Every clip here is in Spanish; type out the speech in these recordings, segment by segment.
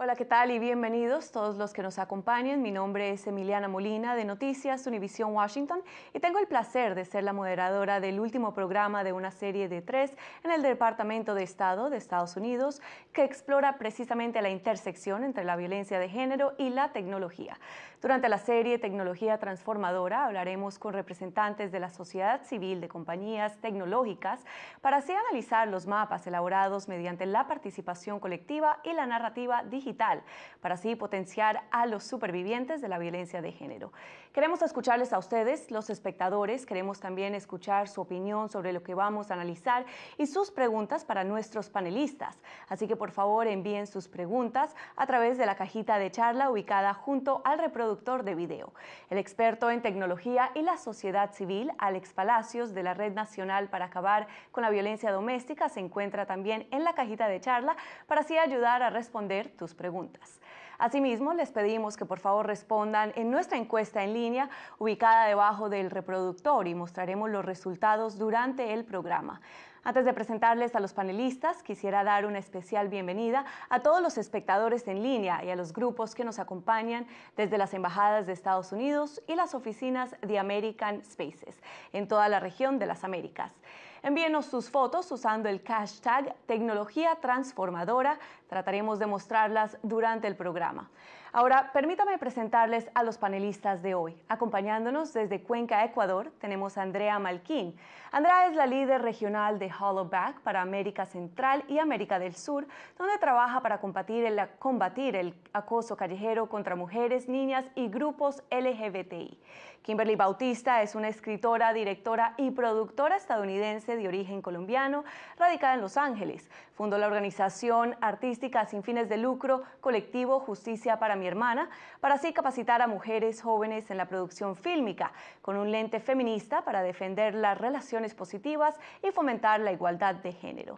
Hola, ¿qué tal? Y bienvenidos todos los que nos acompañen. Mi nombre es Emiliana Molina de Noticias Univisión Washington y tengo el placer de ser la moderadora del último programa de una serie de tres en el Departamento de Estado de Estados Unidos que explora precisamente la intersección entre la violencia de género y la tecnología. Durante la serie Tecnología Transformadora hablaremos con representantes de la sociedad civil de compañías tecnológicas para así analizar los mapas elaborados mediante la participación colectiva y la narrativa digital, para así potenciar a los supervivientes de la violencia de género. Queremos escucharles a ustedes, los espectadores, queremos también escuchar su opinión sobre lo que vamos a analizar y sus preguntas para nuestros panelistas. Así que por favor envíen sus preguntas a través de la cajita de charla ubicada junto al reproductor de video. El experto en tecnología y la sociedad civil, Alex Palacios, de la Red Nacional para Acabar con la Violencia Doméstica, se encuentra también en la cajita de charla para así ayudar a responder tus preguntas. Asimismo, les pedimos que por favor respondan en nuestra encuesta en línea ubicada debajo del reproductor y mostraremos los resultados durante el programa. Antes de presentarles a los panelistas, quisiera dar una especial bienvenida a todos los espectadores en línea y a los grupos que nos acompañan desde las embajadas de Estados Unidos y las oficinas de American Spaces en toda la región de las Américas. Envíenos sus fotos usando el hashtag tecnología transformadora. Trataremos de mostrarlas durante el programa. Ahora, permítame presentarles a los panelistas de hoy. Acompañándonos desde Cuenca, Ecuador, tenemos a Andrea Malquín. Andrea es la líder regional de Hollowback para América Central y América del Sur, donde trabaja para combatir el, combatir el acoso callejero contra mujeres, niñas y grupos LGBTI. Kimberly Bautista es una escritora, directora y productora estadounidense de origen colombiano, radicada en Los Ángeles. Fundó la organización artística sin fines de lucro Colectivo Justicia para mi hermana, para así capacitar a mujeres jóvenes en la producción fílmica, con un lente feminista para defender las relaciones positivas y fomentar la igualdad de género.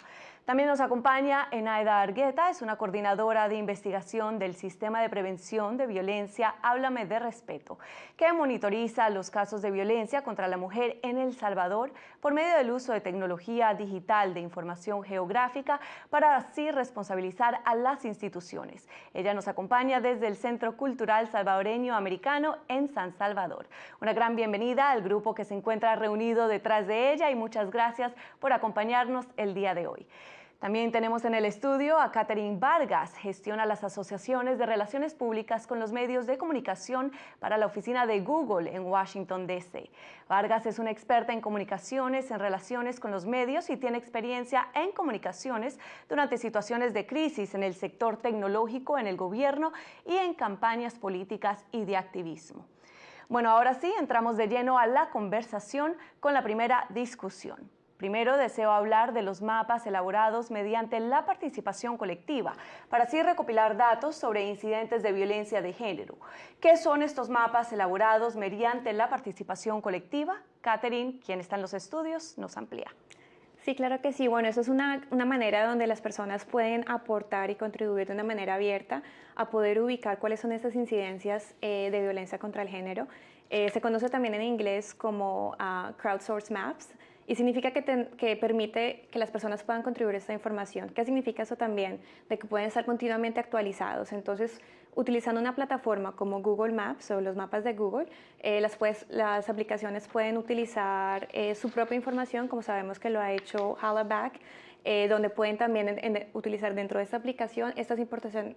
También nos acompaña Enaida Argueta, es una coordinadora de investigación del Sistema de Prevención de Violencia Háblame de Respeto, que monitoriza los casos de violencia contra la mujer en El Salvador por medio del uso de tecnología digital de información geográfica para así responsabilizar a las instituciones. Ella nos acompaña desde el Centro Cultural Salvadoreño Americano en San Salvador. Una gran bienvenida al grupo que se encuentra reunido detrás de ella y muchas gracias por acompañarnos el día de hoy. También tenemos en el estudio a Catherine Vargas, gestiona las asociaciones de relaciones públicas con los medios de comunicación para la oficina de Google en Washington, D.C. Vargas es una experta en comunicaciones, en relaciones con los medios y tiene experiencia en comunicaciones durante situaciones de crisis en el sector tecnológico, en el gobierno y en campañas políticas y de activismo. Bueno, ahora sí, entramos de lleno a la conversación con la primera discusión. Primero deseo hablar de los mapas elaborados mediante la participación colectiva, para así recopilar datos sobre incidentes de violencia de género. ¿Qué son estos mapas elaborados mediante la participación colectiva? Catherine, quien está en los estudios, nos amplía. Sí, claro que sí. Bueno, eso es una, manera donde las personas pueden aportar y contribuir de una manera abierta a poder ubicar cuáles son esas incidencias eh, de violencia contra el género. Eh, se conoce también en inglés como uh, crowdsource maps y significa que, permite que las personas puedan contribuir a esta información. ¿Qué significa eso también? De que pueden estar continuamente actualizados. Entonces, utilizando una plataforma como Google Maps o los mapas de Google, eh, las, aplicaciones pueden utilizar eh, su propia información, como sabemos que lo ha hecho Hollaback, eh, donde pueden también utilizar dentro de esta aplicación estas,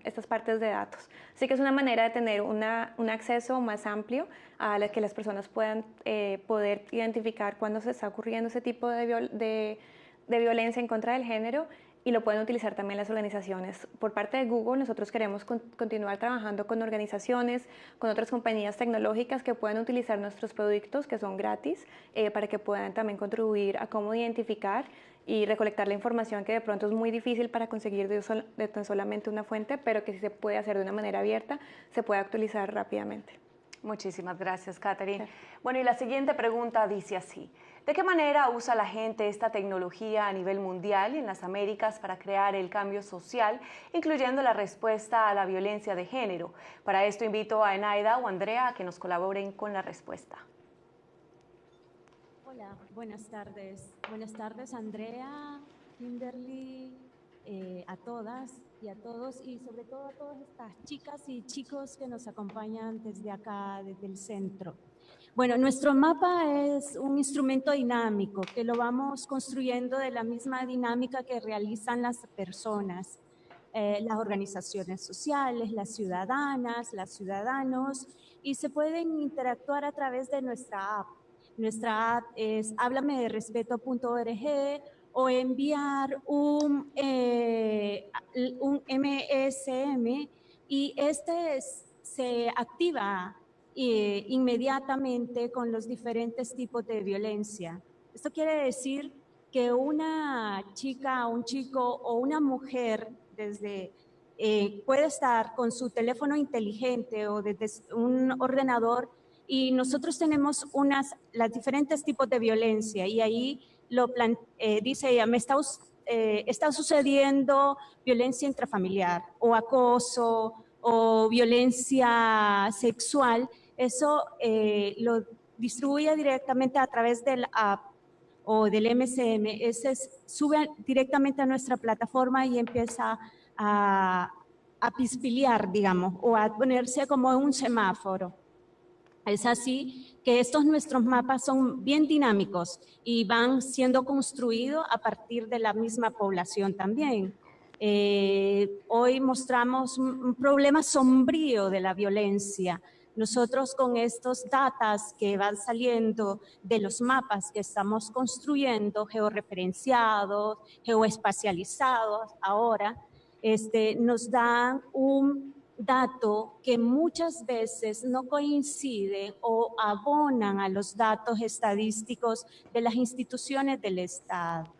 estas partes de datos. Así que es una manera de tener un acceso más amplio a la que las personas puedan eh, poder identificar cuándo se está ocurriendo ese tipo de, violencia en contra del género y lo pueden utilizar también las organizaciones. Por parte de Google, nosotros queremos continuar trabajando con organizaciones, con otras compañías tecnológicas que puedan utilizar nuestros productos que son gratis eh, para que puedan también contribuir a cómo identificar y recolectar la información que de pronto es muy difícil para conseguir de, tan solamente una fuente, pero que sí se puede hacer de una manera abierta, se puede actualizar rápidamente. Muchísimas gracias, Catherine. Bueno, y la siguiente pregunta dice así. ¿De qué manera usa la gente esta tecnología a nivel mundial y en las Américas para crear el cambio social, incluyendo la respuesta a la violencia de género? Para esto invito a Enaida o Andrea a que nos colaboren con la respuesta. Buenas tardes. Buenas tardes, Andrea, Kimberly, eh, a todas y a todos y sobre todo a todas estas chicas y chicos que nos acompañan desde acá, desde el centro. Bueno, nuestro mapa es un instrumento dinámico que lo vamos construyendo de la misma dinámica que realizan las personas, eh, las organizaciones sociales, las ciudadanas, los ciudadanos, y se pueden interactuar a través de nuestra app. Nuestra app es respeto.org o enviar un, eh, un MSM y este se activa eh, inmediatamente con los diferentes tipos de violencia. Esto quiere decir que una chica, un chico o una mujer desde eh, puede estar con su teléfono inteligente o desde un ordenador y nosotros tenemos unas, las diferentes tipos de violencia y ahí lo eh, dice ella, me está, eh, está sucediendo violencia intrafamiliar o acoso o violencia sexual, eso eh, lo distribuye directamente a través del app o del MCM, ese sube directamente a nuestra plataforma y empieza a, a digamos, o a ponerse como un semáforo. Es así que estos nuestros mapas son bien dinámicos y van siendo construidos a partir de la misma población también. Eh, hoy mostramos un, problema sombrío de la violencia. Nosotros con estos datos que van saliendo de los mapas que estamos construyendo, georreferenciados, geoespacializados ahora, este, nos dan un dato que muchas veces no coincide o abonan a los datos estadísticos de las instituciones del Estado.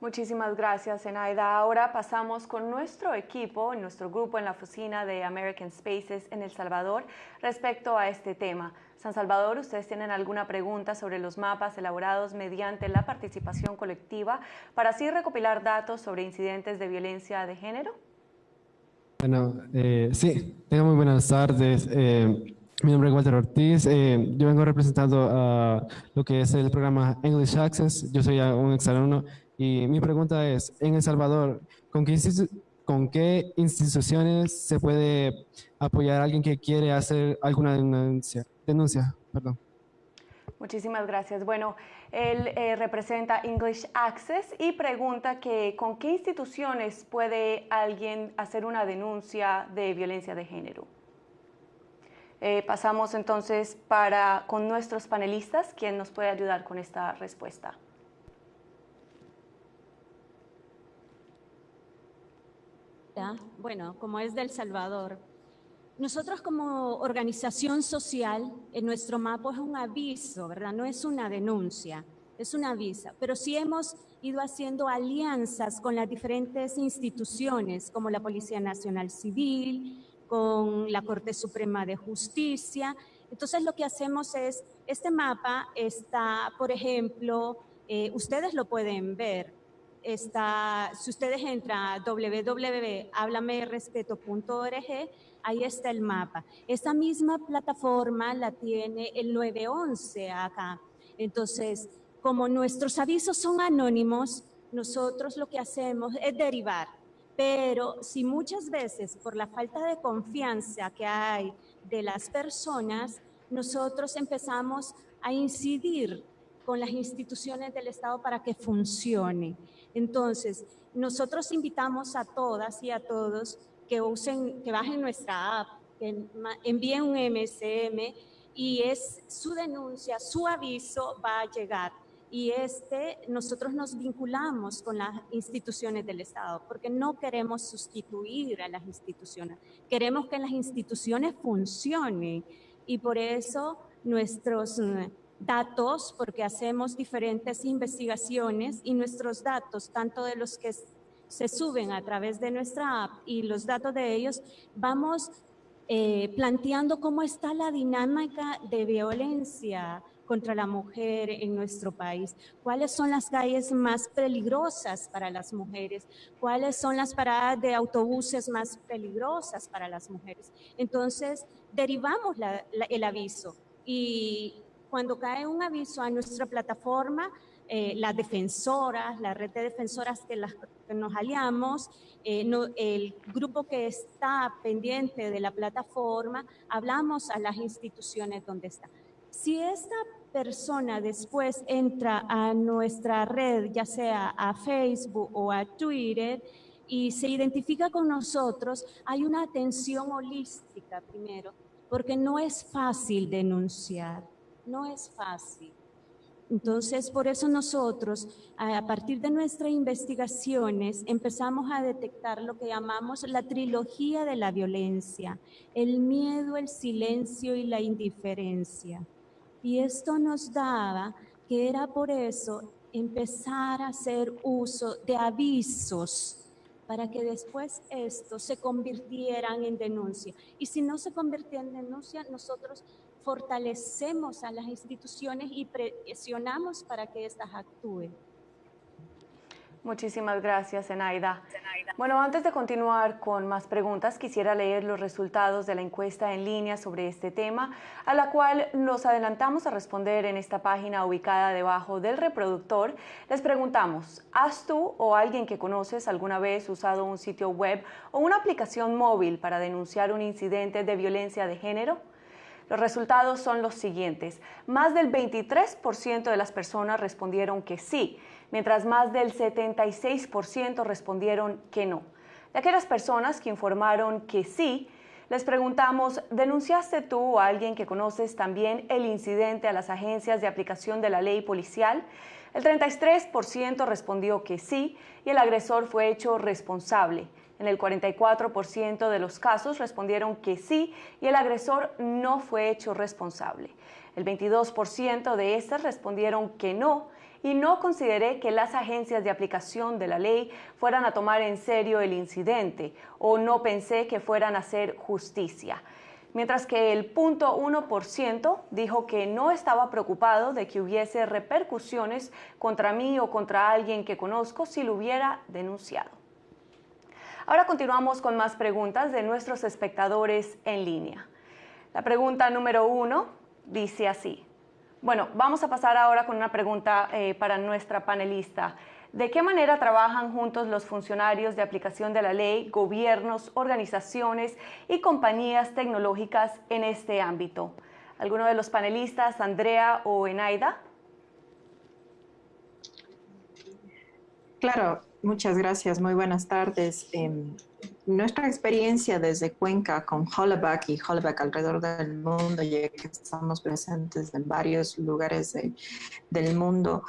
Muchísimas gracias, Enaida. Ahora pasamos con nuestro equipo, nuestro grupo en la oficina de American Spaces en El Salvador respecto a este tema. San Salvador, ¿ustedes tienen alguna pregunta sobre los mapas elaborados mediante la participación colectiva para así recopilar datos sobre incidentes de violencia de género? Bueno, eh, sí, tengo muy buenas tardes. Eh, mi nombre es Walter Ortiz. Eh, yo vengo representando a lo que es el programa English Access. Yo soy un exalumno y mi pregunta es, en El Salvador, ¿con qué, ¿con qué instituciones se puede apoyar a alguien que quiere hacer alguna denuncia? denuncia perdón. Muchísimas gracias. Bueno, él eh, representa English Access y pregunta que con qué instituciones puede alguien hacer una denuncia de violencia de género. Eh, pasamos entonces para con nuestros panelistas, ¿quién nos puede ayudar con esta respuesta? Bueno, como es del Salvador, nosotros como organización social, en nuestro mapa es un aviso, ¿verdad? No es una denuncia, es un aviso. Pero sí hemos ido haciendo alianzas con las diferentes instituciones, como la Policía Nacional Civil, con la Corte Suprema de Justicia. Entonces lo que hacemos es, este mapa está, por ejemplo, eh, ustedes lo pueden ver, está, si ustedes entran a www.hablamerespeto.org, ahí está el mapa. Esta misma plataforma la tiene el 911 acá. Entonces, como nuestros avisos son anónimos, nosotros lo que hacemos es derivar. Pero si muchas veces por la falta de confianza que hay de las personas, nosotros empezamos a incidir con las instituciones del Estado para que funcione. Entonces, nosotros invitamos a todas y a todos que usen, que bajen nuestra app, que envíen un MSM y es su denuncia, su aviso va a llegar. Y este, nosotros nos vinculamos con las instituciones del Estado, porque no queremos sustituir a las instituciones, queremos que las instituciones funcionen. Y por eso nuestros mm, datos, porque hacemos diferentes investigaciones y nuestros datos, tanto de los que se suben a través de nuestra app y los datos de ellos, vamos eh, planteando cómo está la dinámica de violencia contra la mujer en nuestro país, cuáles son las calles más peligrosas para las mujeres, cuáles son las paradas de autobuses más peligrosas para las mujeres. Entonces, derivamos el aviso. Y cuando cae un aviso a nuestra plataforma, eh, las defensoras, la red de defensoras que, las, nos aliamos, eh, el grupo que está pendiente de la plataforma, hablamos a las instituciones donde está. Si esta persona después entra a nuestra red, ya sea a Facebook o a Twitter, y se identifica con nosotros, hay una atención holística primero, porque no es fácil denunciar, no es fácil. Entonces, por eso nosotros, a partir de nuestras investigaciones, empezamos a detectar lo que llamamos la trilogía de la violencia, el miedo, el silencio y la indiferencia. Y esto nos daba que era por eso empezar a hacer uso de avisos para que después esto se convirtieran en denuncia. Y si no se convirtiera en denuncia, nosotros fortalecemos a las instituciones y presionamos para que éstas actúen. Muchísimas gracias, Enaida. Bueno, antes de continuar con más preguntas, quisiera leer los resultados de la encuesta en línea sobre este tema, a la cual nos adelantamos a responder en esta página ubicada debajo del reproductor. Les preguntamos, ¿has tú o alguien que conoces alguna vez usado un sitio web o una aplicación móvil para denunciar un incidente de violencia de género? Los resultados son los siguientes. Más del 23% de las personas respondieron que sí, mientras más del 76% respondieron que no. De aquellas personas que informaron que sí, les preguntamos, ¿denunciaste tú o alguien que conoces también el incidente a las agencias de aplicación de la ley policial? El 33% respondió que sí y el agresor fue hecho responsable. En el 44% de los casos respondieron que sí y el agresor no fue hecho responsable. El 22% de estas respondieron que no y no consideré que las agencias de aplicación de la ley fueran a tomar en serio el incidente o no pensé que fueran a hacer justicia. Mientras que el 0.1% dijo que no estaba preocupado de que hubiese repercusiones contra mí o contra alguien que conozco si lo hubiera denunciado. Ahora continuamos con más preguntas de nuestros espectadores en línea. La pregunta número uno dice así. Bueno, vamos a pasar ahora con una pregunta eh, para nuestra panelista. ¿De qué manera trabajan juntos los funcionarios de aplicación de la ley, gobiernos, organizaciones y compañías tecnológicas en este ámbito? ¿Alguno de los panelistas, Andrea o Enaida? Claro, muchas gracias. Muy buenas tardes. Em, nuestra experiencia desde Cuenca con Hollaback y Hollaback alrededor del mundo, ya que estamos presentes en varios lugares del mundo,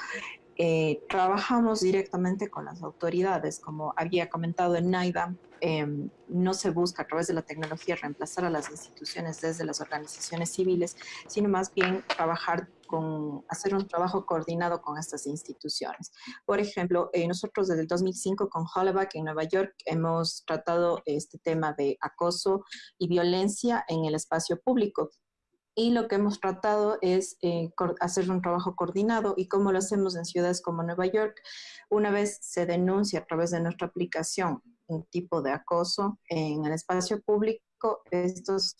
eh, trabajamos directamente con las autoridades, como había comentado en NAIDA, em, no se busca a través de la tecnología reemplazar a las instituciones desde las organizaciones civiles, sino más bien trabajar hacer un trabajo coordinado con estas instituciones. Por ejemplo, eh, nosotros desde el 2005 con Hollaback en Nueva York hemos tratado este tema de acoso y violencia en el espacio público y lo que hemos tratado es eh, hacer un trabajo coordinado y como lo hacemos en ciudades como Nueva York, una vez se denuncia a través de nuestra aplicación un tipo de acoso en el espacio público, estos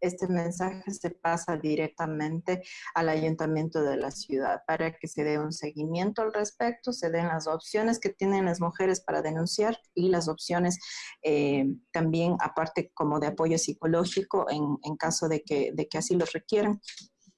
este mensaje se pasa directamente al ayuntamiento de la ciudad para que se dé un seguimiento al respecto, se den las opciones que tienen las mujeres para denunciar y las opciones eh, también aparte como de apoyo psicológico en, en caso de que, de que así lo requieran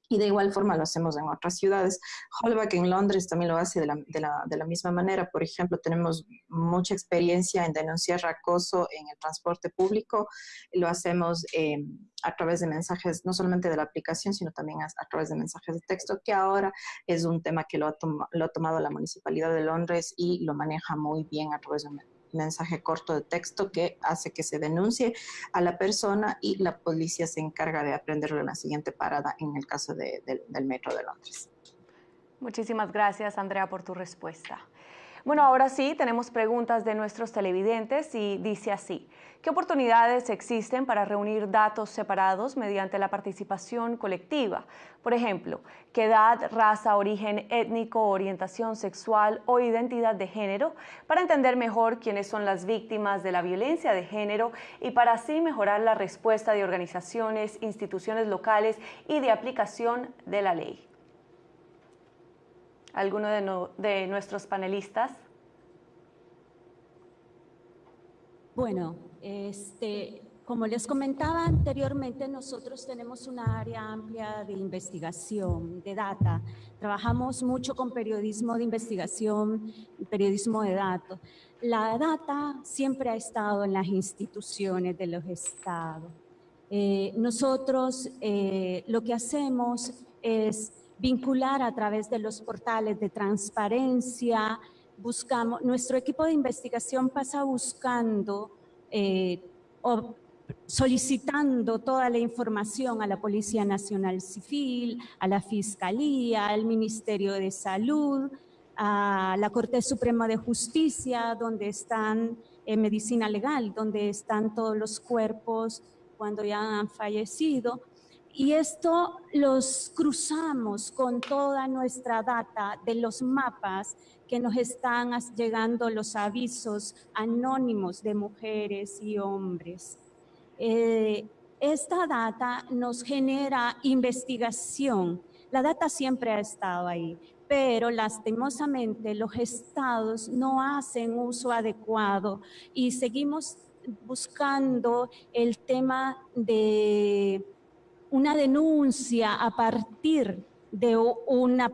y de igual forma lo hacemos en otras ciudades. Holback en Londres también lo hace de la, de, la, de la, misma manera. Por ejemplo, tenemos mucha experiencia en denunciar acoso en el transporte público. Lo hacemos eh, a través de mensajes, no solamente de la aplicación, sino también a, través de mensajes de texto, que ahora es un tema que lo ha, lo ha tomado la Municipalidad de Londres y lo maneja muy bien a través de mensaje corto de texto que hace que se denuncie a la persona y la policía se encarga de aprenderlo en la siguiente parada en el caso de, de, del Metro de Londres. Muchísimas gracias, Andrea, por tu respuesta. Bueno, ahora sí, tenemos preguntas de nuestros televidentes y dice así. ¿Qué oportunidades existen para reunir datos separados mediante la participación colectiva? Por ejemplo, ¿qué edad, raza, origen étnico, orientación sexual o identidad de género? Para entender mejor quiénes son las víctimas de la violencia de género y para así mejorar la respuesta de organizaciones, instituciones locales y de aplicación de la ley. Alguno de, nuestros panelistas. Bueno, este, como les comentaba anteriormente, nosotros tenemos una área amplia de investigación, de data. Trabajamos mucho con periodismo de investigación, periodismo de datos. La data siempre ha estado en las instituciones de los estados. Eh, nosotros eh, lo que hacemos es vincular a través de los portales de transparencia, buscamos, nuestro equipo de investigación pasa buscando eh, solicitando toda la información a la Policía Nacional Civil, a la Fiscalía, al Ministerio de Salud, a la Corte Suprema de Justicia, donde están en medicina legal, donde están todos los cuerpos cuando ya han fallecido. Y esto los cruzamos con toda nuestra data de los mapas que nos están llegando los avisos anónimos de mujeres y hombres. Eh, esta data nos genera investigación. La data siempre ha estado ahí, pero lastimosamente los estados no hacen uso adecuado y seguimos buscando el tema de una denuncia a partir de una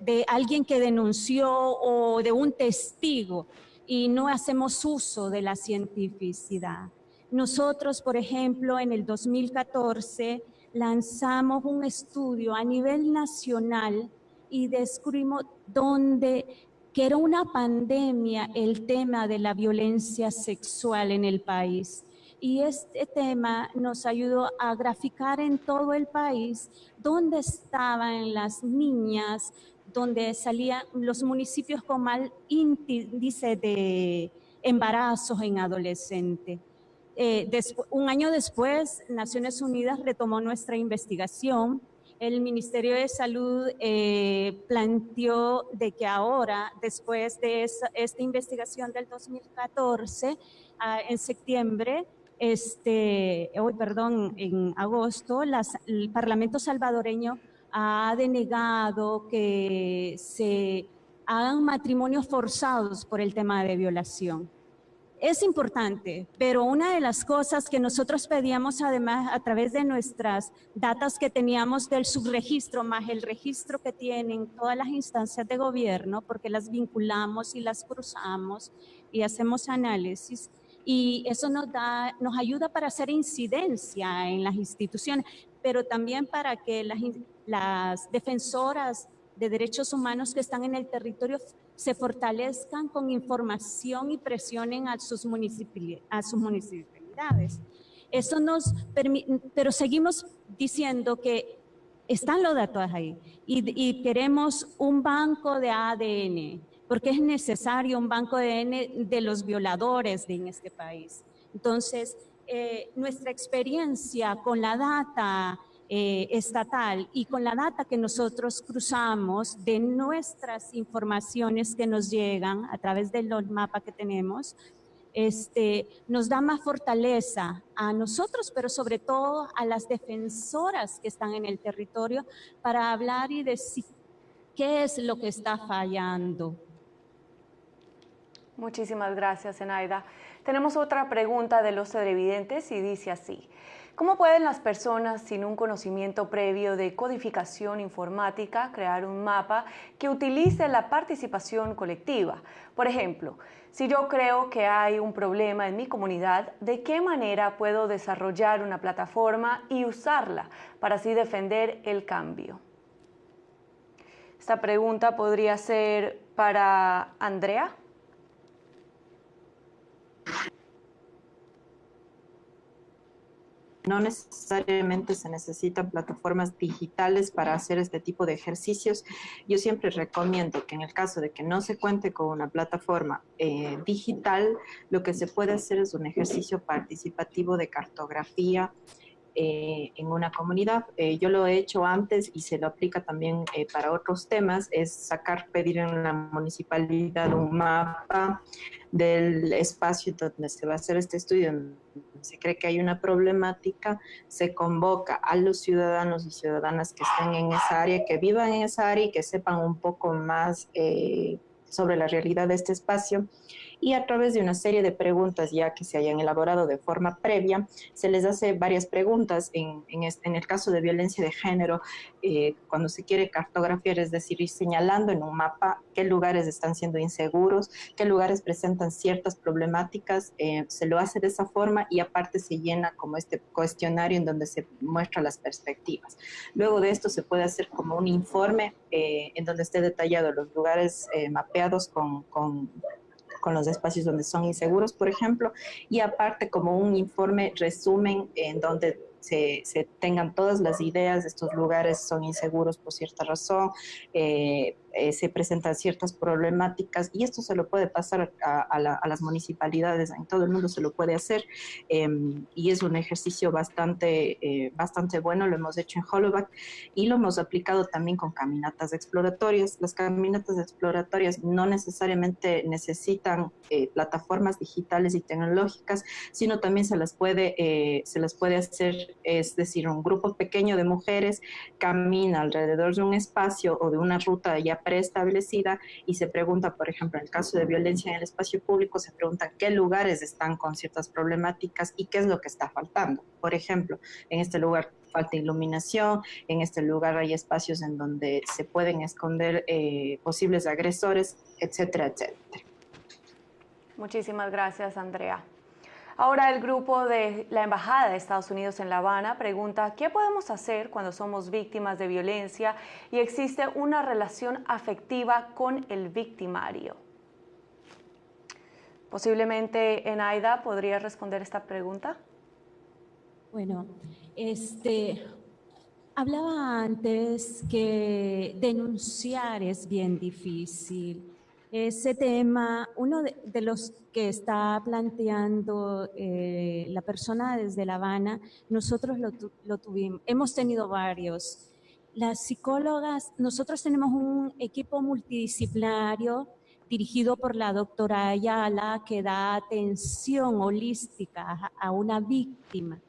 de alguien que denunció o de un testigo y no hacemos uso de la cientificidad. Nosotros, por ejemplo, en el 2014 lanzamos un estudio a nivel nacional y descubrimos dónde que era una pandemia el tema de la violencia sexual en el país. Y este tema nos ayudó a graficar en todo el país dónde estaban las niñas, dónde salían los municipios con mal índice de embarazos en adolescentes. Eh, un año después, Naciones Unidas retomó nuestra investigación. El Ministerio de Salud eh, planteó de que ahora, después de esta investigación del 2014, ah, en septiembre, este, hoy, perdón, en agosto, el Parlamento salvadoreño ha denegado que se hagan matrimonios forzados por el tema de violación. Es importante, pero una de las cosas que nosotros pedíamos además a través de nuestras datas que teníamos del subregistro, más el registro que tienen todas las instancias de gobierno, porque las vinculamos y las cruzamos y hacemos análisis, y eso nos, da, nos ayuda para hacer incidencia en las instituciones, pero también para que las, defensoras de derechos humanos que están en el territorio se fortalezcan con información y presionen a sus, a sus municipalidades. Eso nos permite, pero seguimos diciendo que están los datos ahí y, queremos un banco de ADN, porque es necesario un banco de ADN de los violadores en este país. Entonces, eh, nuestra experiencia con la data eh, estatal y con la data que nosotros cruzamos de nuestras informaciones que nos llegan a través del mapa que tenemos, este, nos da más fortaleza a nosotros, pero sobre todo a las defensoras que están en el territorio para hablar y decir qué es lo que está fallando. Muchísimas gracias, Enaida. Tenemos otra pregunta de los televidentes y dice así. ¿Cómo pueden las personas sin un conocimiento previo de codificación informática crear un mapa que utilice la participación colectiva? Por ejemplo, si yo creo que hay un problema en mi comunidad, ¿de qué manera puedo desarrollar una plataforma y usarla para así defender el cambio? Esta pregunta podría ser para Andrea. No necesariamente se necesitan plataformas digitales para hacer este tipo de ejercicios. Yo siempre recomiendo que en el caso de que no se cuente con una plataforma eh, digital, lo que se puede hacer es un ejercicio participativo de cartografía eh, en una comunidad. Eh, yo lo he hecho antes y se lo aplica también para otros temas, es sacar, pedir en la municipalidad un mapa del espacio donde se va a hacer este estudio se cree que hay una problemática, se convoca a los ciudadanos y ciudadanas que estén en esa área, que vivan en esa área y que sepan un poco más eh, sobre la realidad de este espacio y a través de una serie de preguntas ya que se hayan elaborado de forma previa, se les hace varias preguntas. En, en, el caso de violencia de género, eh, cuando se quiere cartografiar, es decir, ir señalando en un mapa qué lugares están siendo inseguros, qué lugares presentan ciertas problemáticas, eh, se lo hace de esa forma y aparte se llena como este cuestionario en donde se muestra las perspectivas. Luego de esto se puede hacer como un informe eh, en donde esté detallado los lugares mapeados con, con con los espacios donde son inseguros, por ejemplo, y aparte como un informe resumen en donde se, tengan todas las ideas, de estos lugares son inseguros por cierta razón, eh, eh, se presentan ciertas problemáticas y esto se lo puede pasar a, las municipalidades, en todo el mundo se lo puede hacer em, y es un ejercicio bastante, eh, bastante bueno, lo hemos hecho en Hollowback y lo hemos aplicado también con caminatas exploratorias. Las caminatas exploratorias no necesariamente necesitan plataformas digitales y tecnológicas, sino también se las puede, se las puede hacer es decir, un grupo pequeño de mujeres camina alrededor de un espacio o de una ruta ya preestablecida y se pregunta, por ejemplo, en el caso de violencia en el espacio público, se pregunta qué lugares están con ciertas problemáticas y qué es lo que está faltando. Por ejemplo, en este lugar falta iluminación, en este lugar hay espacios en donde se pueden esconder eh, posibles agresores, etcétera, etcétera. Muchísimas gracias, Andrea. Ahora el grupo de la Embajada de Estados Unidos en La Habana pregunta, ¿qué podemos hacer cuando somos víctimas de violencia y existe una relación afectiva con el victimario? Posiblemente Enaida podría responder esta pregunta. Bueno, este, hablaba antes que denunciar es bien difícil ese tema, uno de, los que está planteando eh, la persona desde La Habana, nosotros lo, tuvimos, hemos tenido varios. Las psicólogas, nosotros tenemos un equipo multidisciplinario dirigido por la doctora Ayala que da atención holística a una víctima.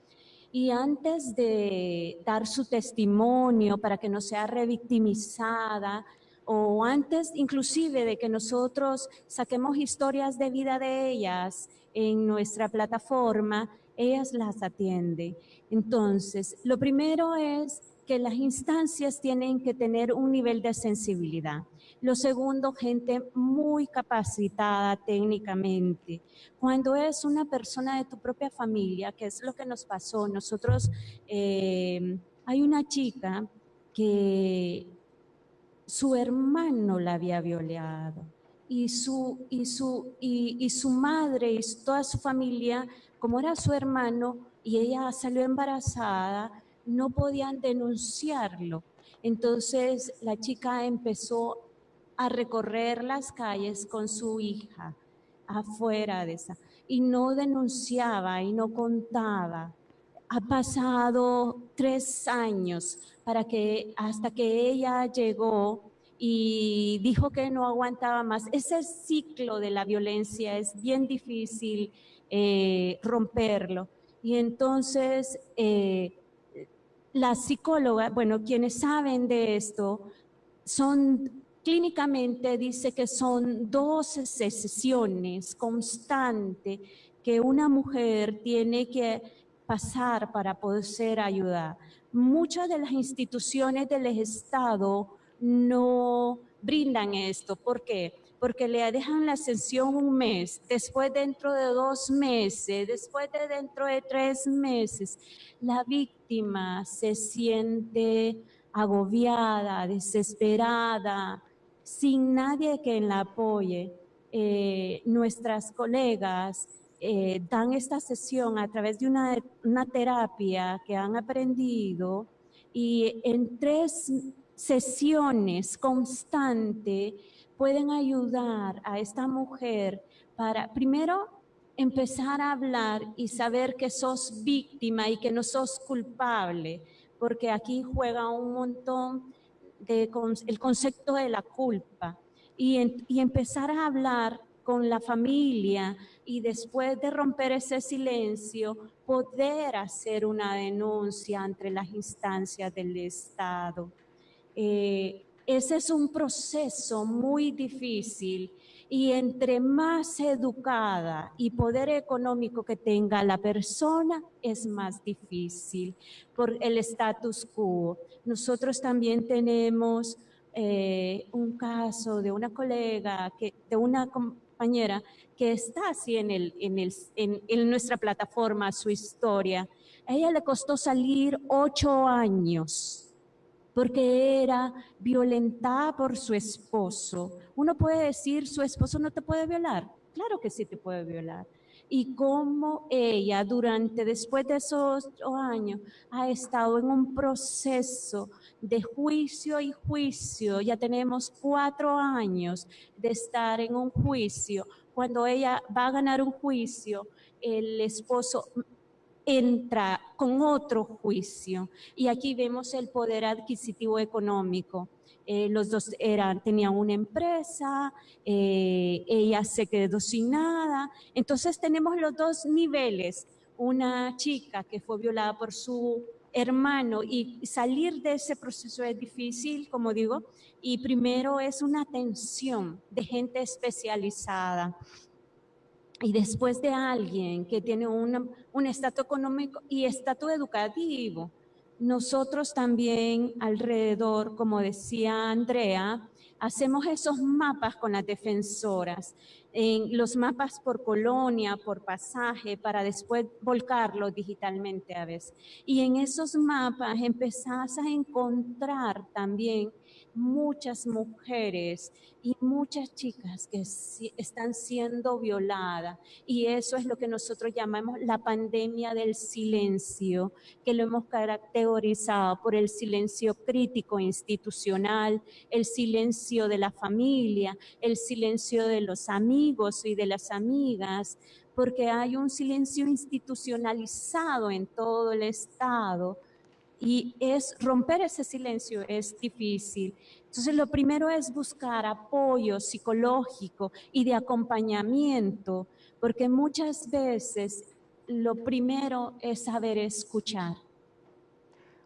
Y antes de dar su testimonio para que no sea revictimizada, o antes inclusive de que nosotros saquemos historias de vida de ellas en nuestra plataforma, ellas las atienden. Entonces, lo primero es que las instancias tienen que tener un nivel de sensibilidad. Lo segundo, gente muy capacitada técnicamente. Cuando es una persona de tu propia familia, que es lo que nos pasó, nosotros, eh, hay una chica que su hermano la había violado y su, y su, y, su madre y toda su familia, como era su hermano y ella salió embarazada, no podían denunciarlo. Entonces la chica empezó a recorrer las calles con su hija afuera de esa y no denunciaba y no contaba. Ha pasado tres años para que hasta que ella llegó y dijo que no aguantaba más. Ese ciclo de la violencia es bien difícil eh, romperlo. Y entonces eh, la psicóloga, bueno, quienes saben de esto, son clínicamente dice que son 12 sesiones constantes que una mujer tiene que pasar para poder ser ayudada muchas de las instituciones del Estado no brindan esto. ¿Por qué? Porque le dejan la sesión un mes, después dentro de dos meses, después de dentro de tres meses, la víctima se siente agobiada, desesperada, sin nadie que la apoye. Eh, nuestras colegas eh, dan esta sesión a través de una, terapia que han aprendido y en tres sesiones constantes pueden ayudar a esta mujer para, primero, empezar a hablar y saber que sos víctima y que no sos culpable, porque aquí juega un montón de, el concepto de la culpa. Y, y empezar a hablar con la familia y después de romper ese silencio, poder hacer una denuncia entre las instancias del Estado. Eh, ese es un proceso muy difícil y entre más educada y poder económico que tenga la persona, es más difícil por el status quo. Nosotros también tenemos eh, un caso de una colega, que, de una compañera que está así en, el, en, el, en, nuestra plataforma, su historia. A ella le costó salir ocho años porque era violentada por su esposo. Uno puede decir, su esposo no te puede violar. Claro que sí te puede violar y cómo ella durante, después de esos ocho años, ha estado en un proceso de juicio y juicio. Ya tenemos cuatro años de estar en un juicio. Cuando ella va a ganar un juicio, el esposo entra con otro juicio. Y aquí vemos el poder adquisitivo económico. Eh, los dos eran, tenían una empresa, eh, ella se quedó sin nada. Entonces tenemos los dos niveles. Una chica que fue violada por su hermano y salir de ese proceso es difícil, como digo, y primero es una atención de gente especializada y después de alguien que tiene un estatus económico y estatus educativo. Nosotros también alrededor, como decía Andrea, hacemos esos mapas con las defensoras, en los mapas por colonia, por pasaje, para después volcarlos digitalmente a veces. Y en esos mapas empezás a encontrar también muchas mujeres y muchas chicas que están siendo violadas. Y eso es lo que nosotros llamamos la pandemia del silencio, que lo hemos caracterizado por el silencio crítico institucional, el silencio de la familia, el silencio de los amigos y de las amigas, porque hay un silencio institucionalizado en todo el Estado y es romper ese silencio es difícil. Entonces lo primero es buscar apoyo psicológico y de acompañamiento, porque muchas veces lo primero es saber escuchar.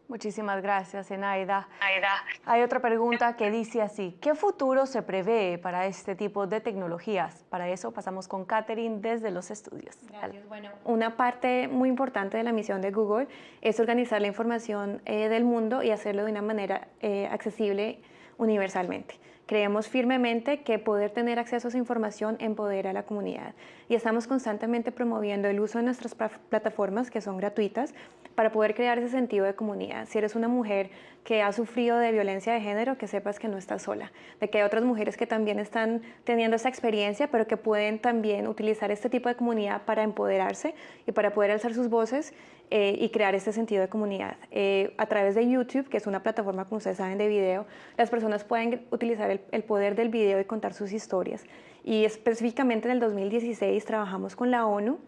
Muchísimas gracias, Enaida. Hay otra pregunta que dice así, ¿qué futuro se prevé para este tipo de tecnologías? Para eso pasamos con Catherine desde los estudios. Gracias. Bueno, una parte muy importante de la misión de Google es organizar la información eh, del mundo y hacerlo de una manera eh, accesible universalmente. Creemos firmemente que poder tener acceso a esa información empodera a la comunidad y estamos constantemente promoviendo el uso de nuestras plataformas que son gratuitas para poder crear ese sentido de comunidad. Si eres una mujer que ha sufrido de violencia de género, que sepas que no estás sola, de que hay otras mujeres que también están teniendo esa experiencia, pero que pueden también utilizar este tipo de comunidad para empoderarse y para poder alzar sus voces eh, y crear este sentido de comunidad. Eh, a través de YouTube, que es una plataforma, como ustedes saben, de video, las personas pueden utilizar el, el poder del video y contar sus historias. Y específicamente en el 2016 trabajamos con la ONU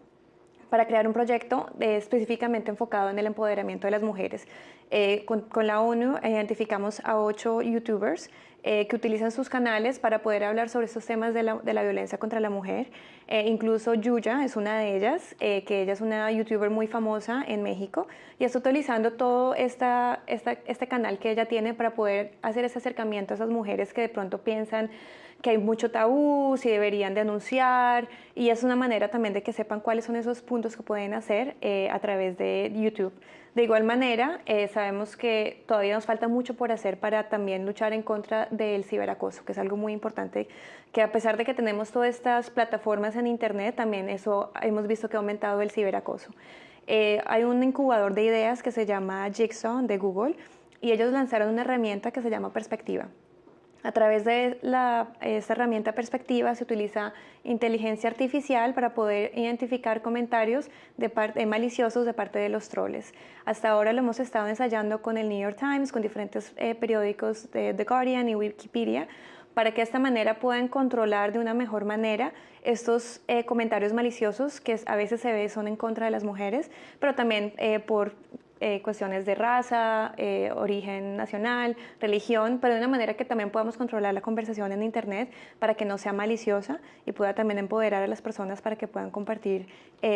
para crear un proyecto eh, específicamente enfocado en el empoderamiento de las mujeres. con, con, la ONU identificamos a ocho youtubers eh, que utilizan sus canales para poder hablar sobre estos temas de la, de la violencia contra la mujer. Eh, incluso Yuya es una de ellas, eh, que ella es una youtuber muy famosa en México y está utilizando todo esta, esta, este canal que ella tiene para poder hacer ese acercamiento a esas mujeres que de pronto piensan que hay mucho tabú, si deberían denunciar y es una manera también de que sepan cuáles son esos puntos que pueden hacer a través de YouTube. De igual manera, eh, sabemos que todavía nos falta mucho por hacer para también luchar en contra del ciberacoso, que es algo muy importante, que a pesar de que tenemos todas estas plataformas en Internet, también eso hemos visto que ha aumentado el ciberacoso. Eh, hay un incubador de ideas que se llama Jigsaw de Google y ellos lanzaron una herramienta que se llama Perspectiva. A través de esta herramienta perspectiva se utiliza inteligencia artificial para poder identificar comentarios de parte, maliciosos de parte de los troles. Hasta ahora lo hemos estado ensayando con el New York Times, con diferentes eh, periódicos de The Guardian y Wikipedia, para que de esta manera puedan controlar de una mejor manera estos eh, comentarios maliciosos que a veces se ve son en contra de las mujeres, pero también eh, por eh, cuestiones de raza, eh, origen nacional, religión, pero de una manera que también podamos controlar la conversación en Internet para que no sea maliciosa y pueda también empoderar a las personas para que puedan compartir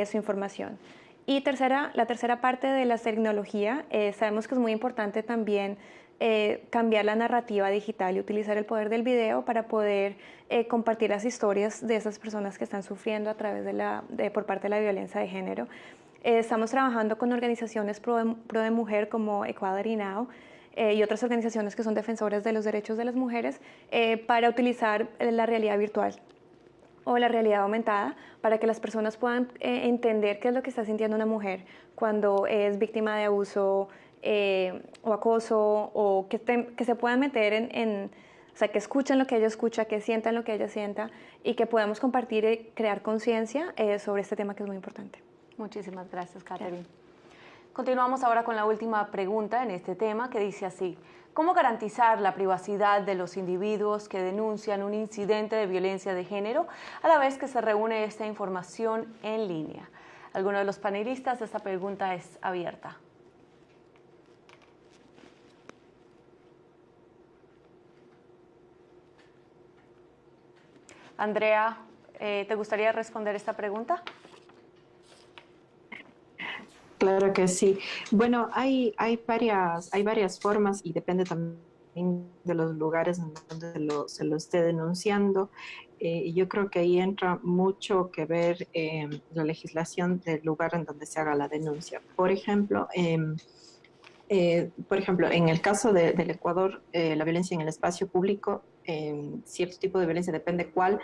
su información. Y tercera, la tercera parte de la tecnología, sabemos que es muy importante también cambiar la narrativa digital y utilizar el poder del video para poder compartir las historias de esas personas que están sufriendo a través de la, por parte de la violencia de género. Eh, estamos trabajando con organizaciones pro de, mujer como Equality Now eh, y otras organizaciones que son defensores de los derechos de las mujeres eh, para utilizar la realidad virtual o la realidad aumentada para que las personas puedan entender qué es lo que está sintiendo una mujer cuando es víctima de abuso o acoso o que, que se puedan meter en, o sea, que escuchen lo que ella escucha, que sientan lo que ella sienta y que podamos compartir y crear conciencia sobre este tema que es muy importante. Muchísimas gracias, Catherine. Continuamos ahora con la última pregunta en este tema que dice así. ¿Cómo garantizar la privacidad de los individuos que denuncian un incidente de violencia de género a la vez que se reúne esta información en línea? ¿Alguno de los panelistas? Esta pregunta es abierta. Andrea, eh, ¿te gustaría responder esta pregunta? Claro que sí. Bueno, hay, hay, varias, hay varias formas y depende también de los lugares en donde se lo esté denunciando. Eh, yo creo que ahí entra mucho que ver eh, la legislación del lugar en donde se haga la denuncia. Por ejemplo, em, eh, por ejemplo, en el caso del Ecuador, la violencia en el espacio público cierto tipo de violencia, depende cuál,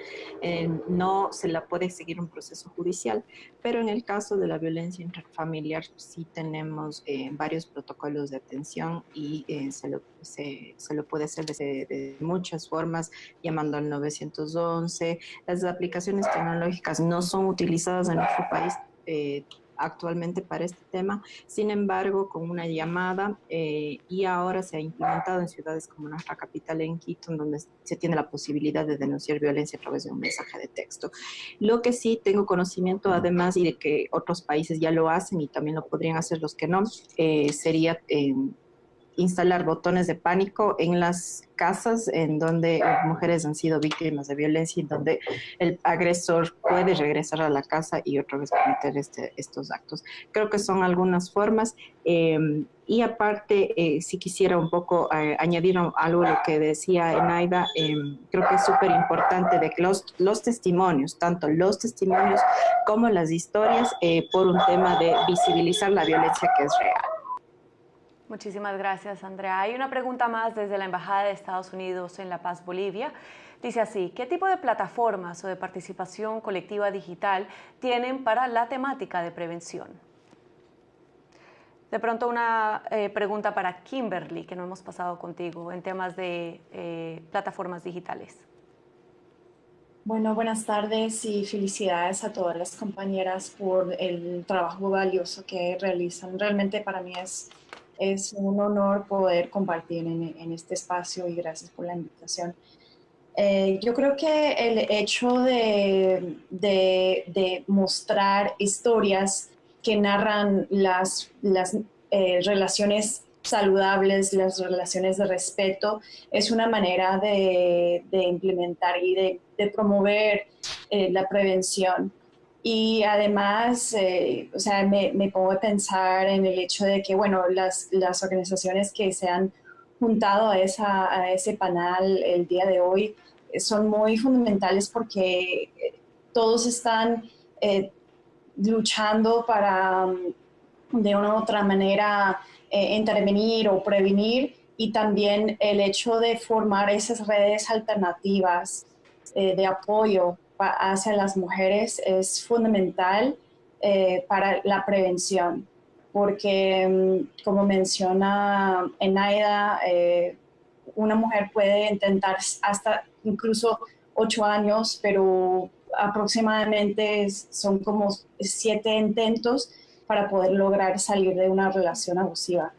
no se la puede seguir un proceso judicial, pero en el caso de la violencia intrafamiliar sí tenemos eh, varios protocolos de atención y eh, se, lo, se, lo, puede hacer de, de, muchas formas, llamando al 911. Las aplicaciones tecnológicas no son utilizadas en nuestro país eh, actualmente para este tema. Sin embargo, con una llamada eh, y ahora se ha implementado en ciudades como nuestra capital, en Quito, donde se tiene la posibilidad de denunciar violencia a través de un mensaje de texto. Lo que sí tengo conocimiento, además, y de que otros países ya lo hacen y también lo podrían hacer los que no, eh, sería instalar botones de pánico en las casas en donde mujeres han sido víctimas de violencia y donde el agresor puede regresar a la casa y otra vez cometer este, estos actos. Creo que son algunas formas. Em, y aparte, eh, si quisiera un poco eh, añadir algo a lo que decía Enaida, em, creo que es súper importante de que los, testimonios, tanto los testimonios como las historias, eh, por un tema de visibilizar la violencia que es real. Muchísimas gracias, Andrea. Hay una pregunta más desde la Embajada de Estados Unidos en La Paz, Bolivia. Dice así, ¿qué tipo de plataformas o de participación colectiva digital tienen para la temática de prevención? De pronto una eh, pregunta para Kimberly, que no hemos pasado contigo, en temas de eh, plataformas digitales. Bueno, buenas tardes y felicidades a todas las compañeras por el trabajo valioso que realizan. Realmente para mí es es un honor poder compartir en, este espacio y gracias por la invitación. Eh, yo creo que el hecho de, mostrar historias que narran las, eh, relaciones saludables, las relaciones de respeto, es una manera de, de implementar y de, promover eh, la prevención. Y además, eh, o sea, me, me, pongo a pensar en el hecho de que, bueno, las, las organizaciones que se han juntado a, esa, a ese panel el día de hoy eh, son muy fundamentales porque eh, todos están luchando para, mm, de una u otra manera, intervenir o prevenir y también el hecho de formar esas redes alternativas de apoyo hacia las mujeres es fundamental eh, para la prevención, porque mm, como menciona Enaida, eh, una mujer puede intentar hasta incluso ocho años, pero aproximadamente son como siete intentos para poder lograr salir de una relación abusiva.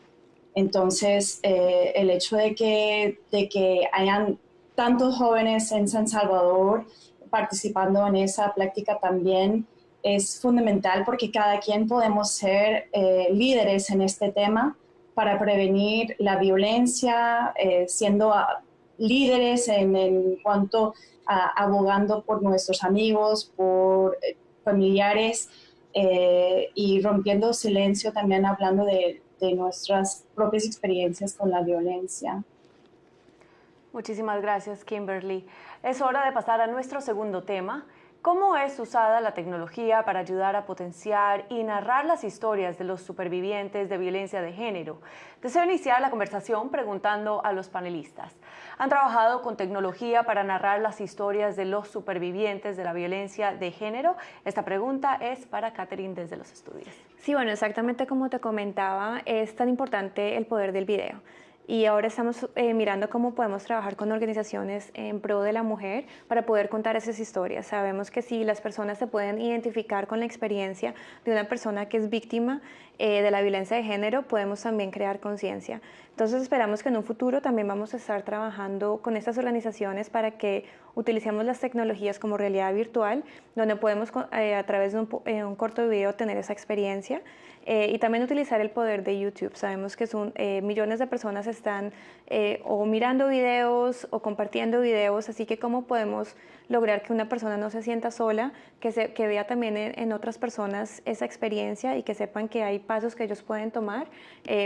Entonces, eh, el hecho de que, de que hayan tantos jóvenes en San Salvador participando en esa práctica también es fundamental porque cada quien podemos ser eh, líderes en este tema para prevenir la violencia, eh, siendo ah, líderes en, cuanto a abogando por nuestros amigos, por eh, familiares y rompiendo silencio también hablando de, de nuestras propias experiencias con la violencia. Muchísimas gracias, Kimberly. Es hora de pasar a nuestro segundo tema, ¿Cómo es usada la tecnología para ayudar a potenciar y narrar las historias de los supervivientes de violencia de género? Deseo iniciar la conversación preguntando a los panelistas. ¿Han trabajado con tecnología para narrar las historias de los supervivientes de la violencia de género? Esta pregunta es para Catherine desde los estudios. Sí, bueno, exactamente como te comentaba, es tan importante el poder del video y ahora estamos eh, mirando cómo podemos trabajar con organizaciones en pro de la mujer para poder contar esas historias. Sabemos que si las personas se pueden identificar con la experiencia de una persona que es víctima eh, de la violencia de género, podemos también crear conciencia. Entonces esperamos que en un futuro también vamos a estar trabajando con estas organizaciones para que utilicemos las tecnologías como realidad virtual, donde podemos eh, a través de un, un corto video tener esa experiencia eh, y también utilizar el poder de YouTube. Sabemos que son, eh, millones de personas están eh, o mirando videos o compartiendo videos, así que cómo podemos lograr que una persona no se sienta sola, que, se, que vea también en, otras personas esa experiencia y que sepan que hay pasos que ellos pueden tomar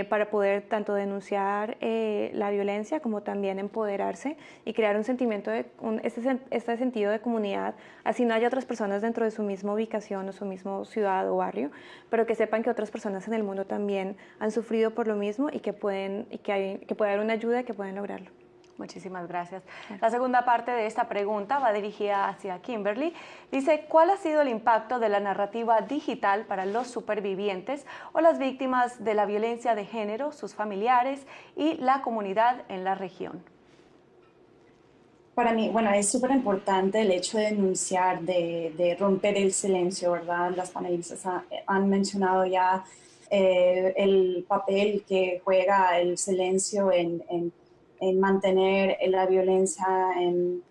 para poder tanto denunciar la violencia como también empoderarse y crear un sentimiento de este, este sentido de comunidad, así no haya otras personas dentro de su misma ubicación o su mismo ciudad o barrio, pero que sepan que otras personas en el mundo también han sufrido por lo mismo y que, pueden, y que, hay, que puede haber una ayuda y que pueden lograrlo. Muchísimas gracias. La segunda parte de esta pregunta va dirigida hacia Kimberly. Dice, ¿cuál ha sido el impacto de la narrativa digital para los supervivientes o las víctimas de la violencia de género, sus familiares y la comunidad en la región? Para mí, bueno, es súper importante el hecho de denunciar, de, romper el silencio, ¿verdad? Las panelistas han mencionado ya eh, el papel que juega el silencio en, mantener la violencia, en,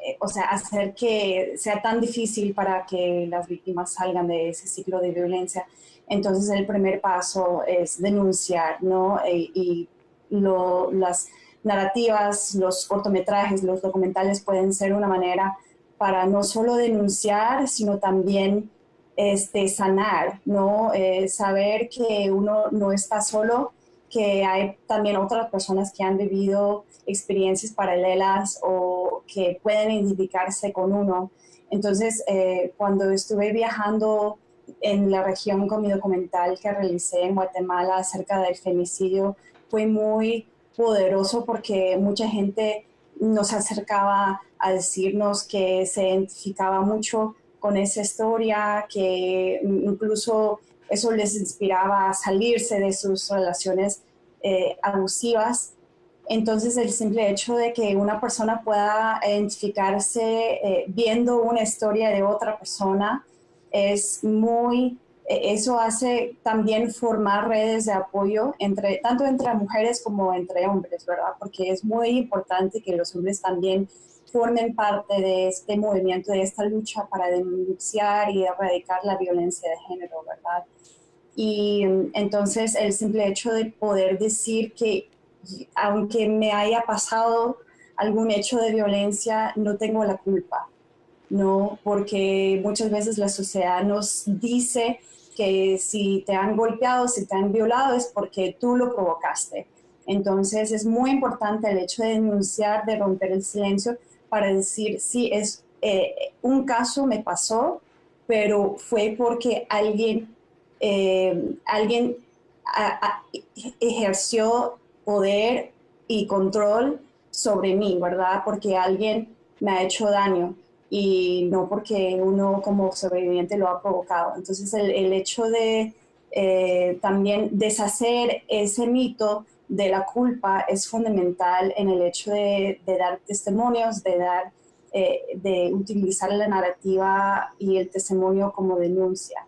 eh, o sea, hacer que sea tan difícil para que las víctimas salgan de ese ciclo de violencia. Entonces, el primer paso es denunciar, ¿no? Eh, y las narrativas, los cortometrajes, los documentales pueden ser una manera para no solo denunciar, sino también este, sanar, ¿no? Eh, saber que uno no está solo, que hay también otras personas que han vivido experiencias paralelas o que pueden identificarse con uno. Entonces, eh, cuando estuve viajando en la región con mi documental que realicé en Guatemala acerca del femicidio, fue muy poderoso porque mucha gente nos acercaba a decirnos que se identificaba mucho con esa historia, que incluso eso les inspiraba a salirse de sus relaciones eh, abusivas. Entonces el simple hecho de que una persona pueda identificarse eh, viendo una historia de otra persona es muy e, eso hace también formar redes de apoyo entre, tanto entre mujeres como entre hombres, ¿verdad? Porque es muy importante que los hombres también formen parte de este movimiento, de esta lucha para denunciar y erradicar la violencia de género, ¿verdad? Y entonces el simple hecho de poder decir que aunque me haya pasado algún hecho de violencia, no tengo la culpa, ¿no? Porque muchas veces la sociedad nos dice que si te han golpeado, si te han violado, es porque tú lo provocaste. Entonces es muy importante el hecho de denunciar, de romper el silencio para decir, sí, es eh, un caso me pasó, pero fue porque alguien, eh, alguien ejerció poder y control sobre mí, ¿verdad? Porque alguien me ha hecho daño y no porque uno como sobreviviente lo ha provocado. Entonces el, hecho de eh, también deshacer ese mito de la culpa es fundamental en el hecho de, de dar testimonios, de dar, eh, de utilizar la narrativa y el testimonio como denuncia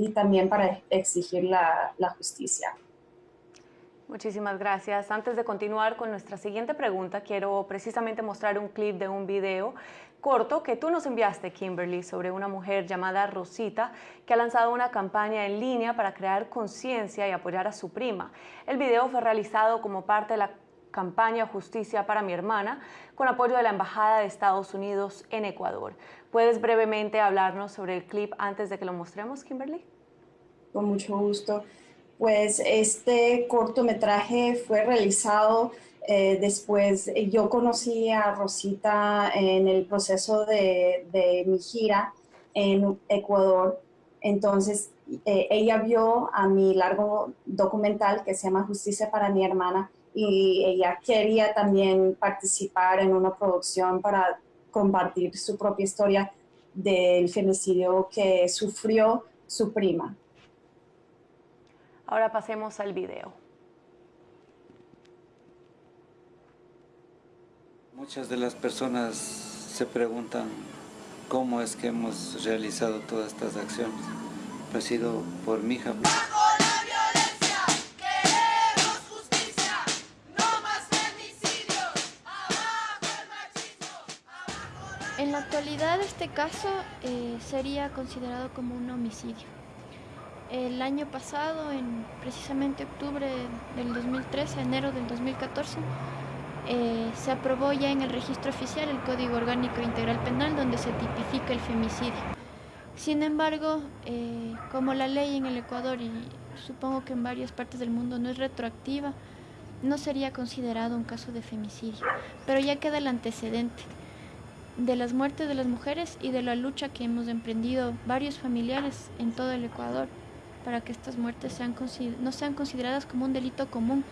y también para exigir la, justicia. Muchísimas gracias. Antes de continuar con nuestra siguiente pregunta, quiero precisamente mostrar un clip de un video corto que tú nos enviaste, Kimberly, sobre una mujer llamada Rosita que ha lanzado una campaña en línea para crear conciencia y apoyar a su prima. El video fue realizado como parte de la campaña Justicia para mi hermana, con apoyo de la Embajada de Estados Unidos en Ecuador. ¿Puedes brevemente hablarnos sobre el clip antes de que lo mostremos, Kimberly? Con mucho gusto. Pues este cortometraje fue realizado eh, después, yo conocí a Rosita en el proceso de, mi gira en Ecuador. Entonces, eh, ella vio a mi largo documental que se llama Justicia para mi hermana y ella quería también participar en una producción para compartir su propia historia del femicidio que sufrió su prima. Ahora pasemos al video. Muchas de las personas se preguntan cómo es que hemos realizado todas estas acciones. Ha sido por mi hija. Actualidad este caso eh, sería considerado como un homicidio. El año pasado, en precisamente octubre del 2013, enero del 2014, eh, se aprobó ya en el registro oficial el Código Orgánico Integral Penal donde se tipifica el femicidio. Sin embargo, eh, como la ley en el Ecuador y supongo que en varias partes del mundo no es retroactiva, no sería considerado un caso de femicidio, pero ya queda el antecedente de las muertes de las mujeres y de la lucha que hemos emprendido varios familiares en todo el Ecuador para que estas muertes no sean consideradas como un delito común,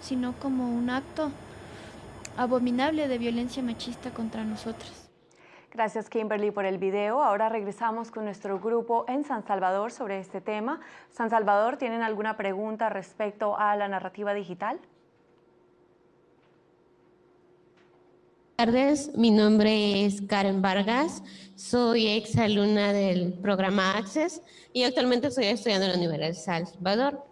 sino como un acto abominable de violencia machista contra nosotras. Gracias Kimberly por el video. Ahora regresamos con nuestro grupo en San Salvador sobre este tema. San Salvador, ¿tienen alguna pregunta respecto a la narrativa digital? Tardes, mi nombre es Karen Vargas, soy exalumna del programa Access y actualmente estoy estudiando en la Universidad de Salvador.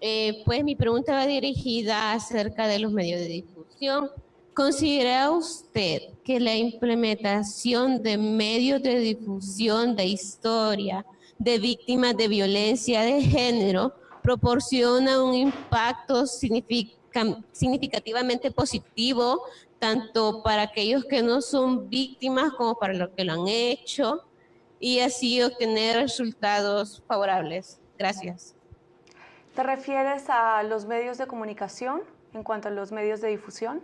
Eh, pues mi pregunta va dirigida acerca de los medios de difusión. ¿Considera usted que la implementación de medios de difusión de historia de víctimas de violencia de género proporciona un impacto significativamente positivo tanto para aquellos que no son víctimas como para los que lo han hecho y así obtener resultados favorables. Gracias. ¿Te refieres a los medios de comunicación en cuanto a los medios de difusión?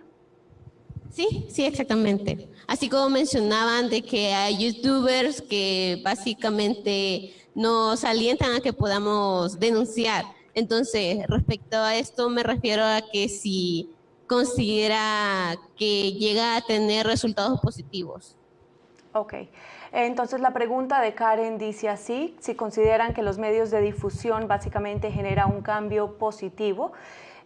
Sí, sí, exactamente. Así como mencionaban de que hay youtubers que básicamente nos alientan a que podamos denunciar. Entonces, respecto a esto me refiero a que si considera que llega a tener resultados positivos. Ok. Entonces la pregunta de Karen dice así, si consideran que los medios de difusión básicamente generan un cambio positivo,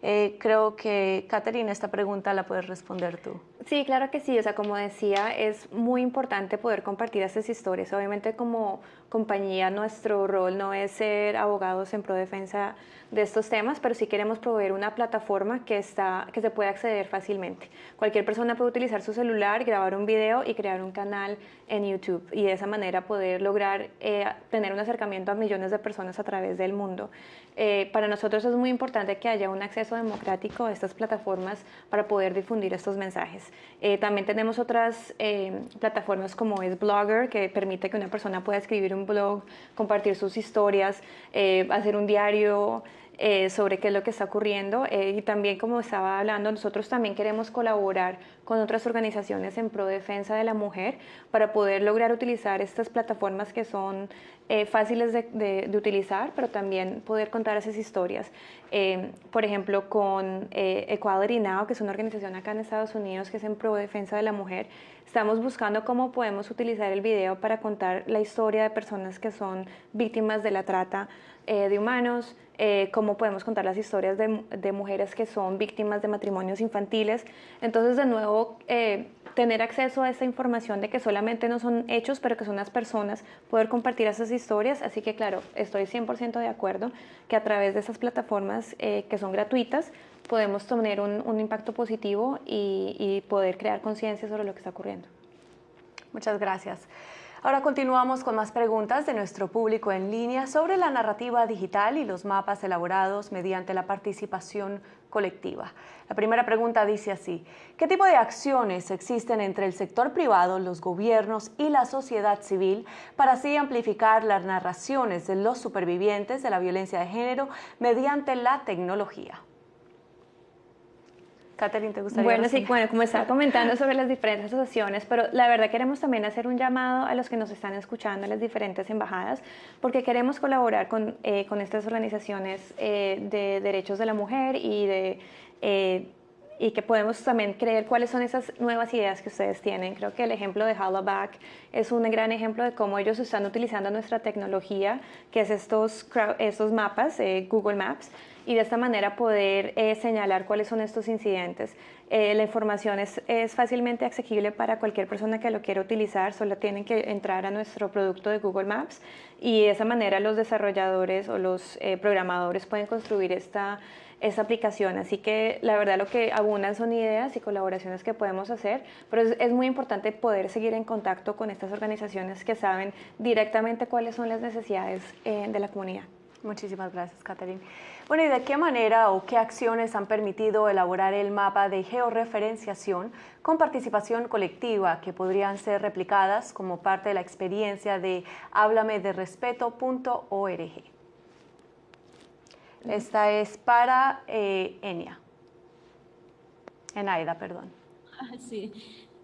eh, creo que, Catherine, esta pregunta la puedes responder tú. Sí, claro que sí. O sea, como decía, es muy importante poder compartir estas historias. Obviamente, como compañía, nuestro rol no es ser abogados en pro defensa de estos temas, pero sí queremos proveer una plataforma que, está, que se puede acceder fácilmente. Cualquier persona puede utilizar su celular, grabar un video y crear un canal en YouTube y de esa manera poder lograr eh, tener un acercamiento a millones de personas a través del mundo. Eh, para nosotros es muy importante que haya un acceso democrático a estas plataformas para poder difundir estos mensajes. Eh, también tenemos otras plataformas como es Blogger, que permite que una persona pueda escribir un blog, compartir sus historias, hacer un diario, eh, sobre qué es lo que está ocurriendo eh, y también como estaba hablando, nosotros también queremos colaborar con otras organizaciones en pro defensa de la mujer para poder lograr utilizar estas plataformas que son eh, fáciles de, utilizar, pero también poder contar esas historias. por ejemplo, con Equality Now, que es una organización acá en Estados Unidos que es en pro defensa de la mujer, estamos buscando cómo podemos utilizar el video para contar la historia de personas que son víctimas de la trata de humanos, eh, cómo podemos contar las historias de, mujeres que son víctimas de matrimonios infantiles. Entonces, de nuevo, eh, tener acceso a esa información de que solamente no son hechos, pero que son las personas, poder compartir esas historias. Así que, claro, estoy 100% de acuerdo que a través de esas plataformas eh, que son gratuitas, podemos tener un, impacto positivo y, y poder crear conciencia sobre lo que está ocurriendo. Muchas gracias. Ahora continuamos con más preguntas de nuestro público en línea sobre la narrativa digital y los mapas elaborados mediante la participación colectiva. La primera pregunta dice así, ¿qué tipo de acciones existen entre el sector privado, los gobiernos y la sociedad civil para así amplificar las narraciones de los supervivientes de la violencia de género mediante la tecnología? Catherine, ¿te gustaría? Bueno, sí, bueno, como estaba comentando sobre las diferentes asociaciones, pero la verdad queremos también hacer un llamado a los que nos están escuchando, a las diferentes embajadas, porque queremos colaborar con, eh, con estas organizaciones eh, de derechos de la mujer y de... Eh, y que podemos también creer cuáles son esas nuevas ideas que ustedes tienen. Creo que el ejemplo de Hollaback es un gran ejemplo de cómo ellos están utilizando nuestra tecnología, que es estos, estos mapas, Google Maps, y de esta manera poder eh, señalar cuáles son estos incidentes. Eh, la información es, es, fácilmente accesible para cualquier persona que lo quiera utilizar, solo tienen que entrar a nuestro producto de Google Maps y de esa manera los desarrolladores o los eh, programadores pueden construir esta, esta aplicación. Así que la verdad lo que abundan son ideas y colaboraciones que podemos hacer, pero es, es muy importante poder seguir en contacto con estas organizaciones que saben directamente cuáles son las necesidades de la comunidad. Muchísimas gracias, Catherine. Bueno, ¿y de qué manera o qué acciones han permitido elaborar el mapa de georreferenciación con participación colectiva que podrían ser replicadas como parte de la experiencia de hablamederespeto.org? Esta es para eh, Enia. Enaida, perdón. Sí.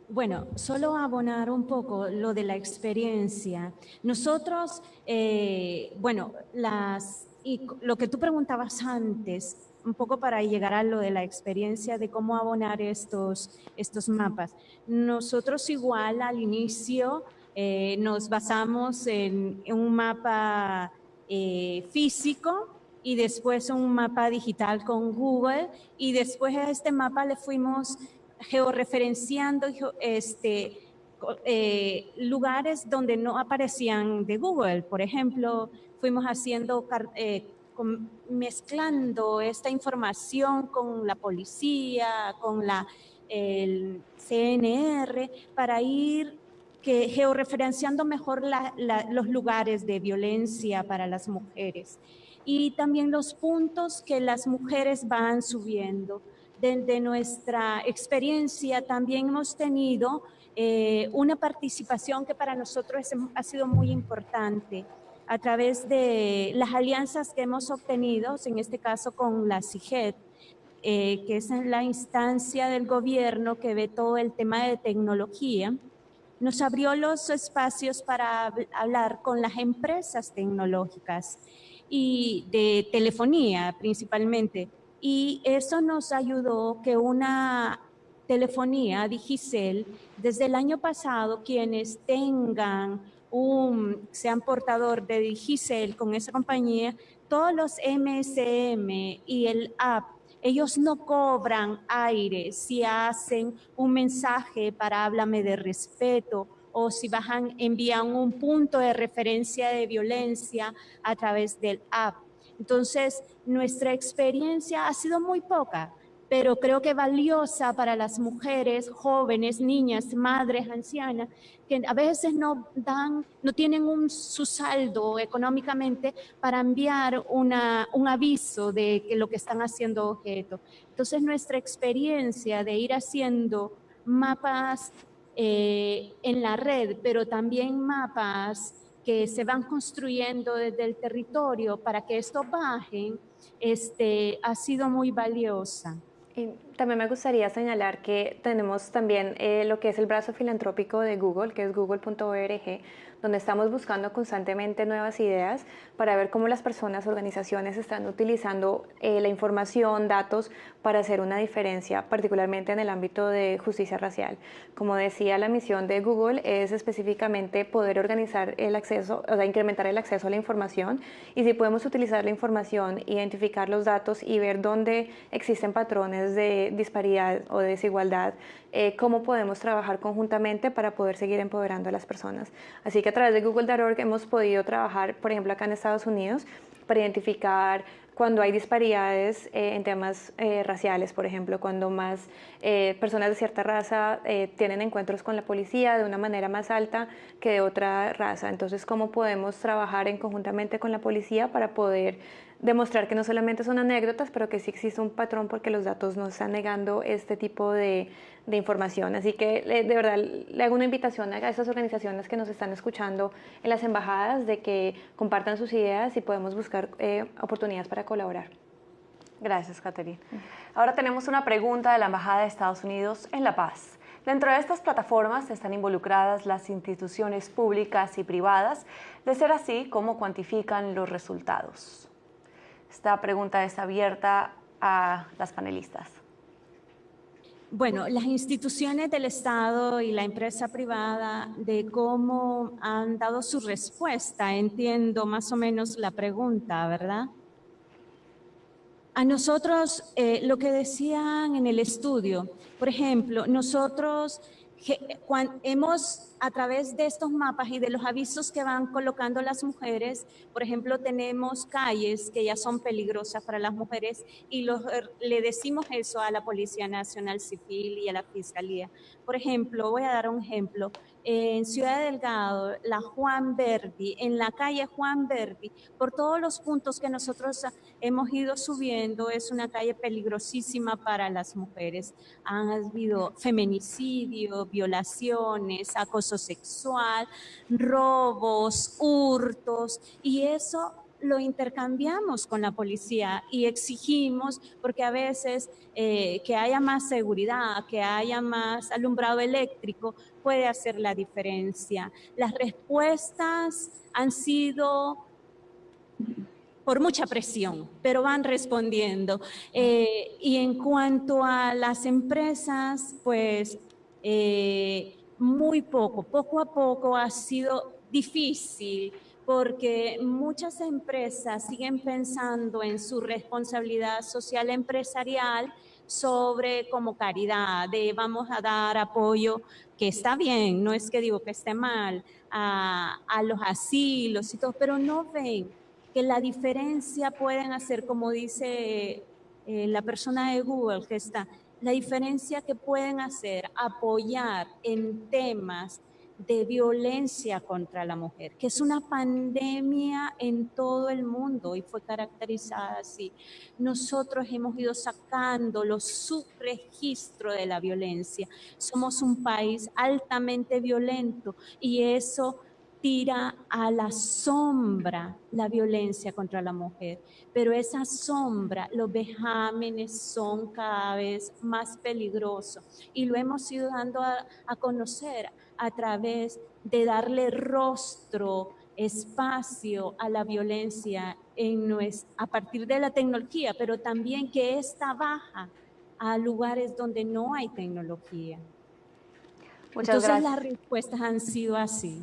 Bueno, solo abonar un poco lo de la experiencia. Nosotros, eh, bueno, las, y lo que tú preguntabas antes, un poco para llegar a lo de la experiencia de cómo abonar estos, estos mapas. Nosotros igual al inicio eh, nos basamos en, un mapa eh, físico y después un mapa digital con Google y después a este mapa le fuimos georreferenciando este, eh, lugares donde no aparecían de Google. Por ejemplo, fuimos haciendo, eh, mezclando esta información con la policía, con la, el CNR, para ir que, georreferenciando mejor los lugares de violencia para las mujeres y también los puntos que las mujeres van subiendo desde nuestra experiencia también hemos tenido eh, una participación que para nosotros ha sido muy importante a través de las alianzas que hemos obtenido, en este caso con la CIGET, eh, que es la instancia del gobierno que ve todo el tema de tecnología, nos abrió los espacios para hablar con las empresas tecnológicas y de telefonía principalmente, y eso nos ayudó que una telefonía Digicel, desde el año pasado, quienes tengan un, sean portador de Digicel con esa compañía, todos los MSM y el app, ellos no cobran aire si hacen un mensaje para háblame de respeto o si bajan, envían un punto de referencia de violencia a través del app. Entonces, nuestra experiencia ha sido muy poca, pero creo que valiosa para las mujeres, jóvenes, niñas, madres, ancianas, que a veces no dan, no tienen un, su saldo económicamente para enviar una, un aviso de que lo que están haciendo objeto. Entonces nuestra experiencia de ir haciendo mapas eh, en la red, pero también mapas que se van construyendo desde el territorio para que esto bajen, este, ha sido muy valiosa. También me gustaría señalar que tenemos también eh, lo que es el brazo filantrópico de Google, que es google.org, donde estamos buscando constantemente nuevas ideas para ver cómo las personas, organizaciones están utilizando eh, la información, datos para hacer una diferencia, particularmente en el ámbito de justicia racial. Como decía, la misión de Google es específicamente poder organizar el acceso, o sea, incrementar el acceso a la información y si podemos utilizar la información, identificar los datos y ver dónde existen patrones de disparidad o de desigualdad, eh, cómo podemos trabajar conjuntamente para poder seguir empoderando a las personas. Así que a través de google.org hemos podido trabajar, por ejemplo, acá en Estados Unidos, para identificar cuando hay disparidades eh, en temas eh, raciales, por ejemplo, cuando más eh, personas de cierta raza tienen encuentros con la policía de una manera más alta que de otra raza. Entonces, ¿cómo podemos trabajar en conjuntamente con la policía para poder demostrar que no solamente son anécdotas, pero que sí existe un patrón porque los datos nos están negando este tipo de, de información. Así que de verdad le hago una invitación a esas organizaciones que nos están escuchando en las embajadas de que compartan sus ideas y podemos buscar eh, oportunidades para colaborar. Gracias, Catherine. Ahora tenemos una pregunta de la Embajada de Estados Unidos en La Paz. Dentro de estas plataformas están involucradas las instituciones públicas y privadas. De ser así, ¿cómo cuantifican los resultados? Esta pregunta es abierta a las panelistas. Bueno, las instituciones del Estado y la empresa privada de cómo han dado su respuesta, entiendo más o menos la pregunta, ¿verdad? A nosotros, eh, lo que decían en el estudio, por ejemplo, nosotros hemos a través de estos mapas y de los avisos que van colocando las mujeres, por ejemplo, tenemos calles que ya son peligrosas para las mujeres y los, le decimos eso a la Policía Nacional Civil y a la Fiscalía. Por ejemplo, voy a dar un ejemplo en Ciudad Delgado, la Juan Verdi, en la calle Juan Verdi, por todos los puntos que nosotros hemos ido subiendo, es una calle peligrosísima para las mujeres. Han habido feminicidio, violaciones, acoso sexual, robos, hurtos, y eso lo intercambiamos con la policía y exigimos, porque a veces eh, que haya más seguridad, que haya más alumbrado eléctrico, puede hacer la diferencia. Las respuestas han sido por mucha presión, pero van respondiendo. Eh, y en cuanto a las empresas, pues eh, muy poco, poco a poco ha sido difícil porque muchas empresas siguen pensando en su responsabilidad social empresarial sobre como caridad, de vamos a dar apoyo, que está bien, no es que digo que esté mal, a, los asilos y todo, pero no ven que la diferencia pueden hacer, como dice eh, la persona de Google que está, la diferencia que pueden hacer, apoyar en temas de violencia contra la mujer, que es una pandemia en todo el mundo y fue caracterizada así. Nosotros hemos ido sacando los subregistros de la violencia. Somos un país altamente violento y eso tira a la sombra la violencia contra la mujer, pero esa sombra, los vejámenes son cada vez más peligrosos y lo hemos ido dando a, a conocer a través de darle rostro, espacio a la violencia en a partir de la tecnología, pero también que esta baja a lugares donde no hay tecnología. Muchas Entonces las respuestas han sido así.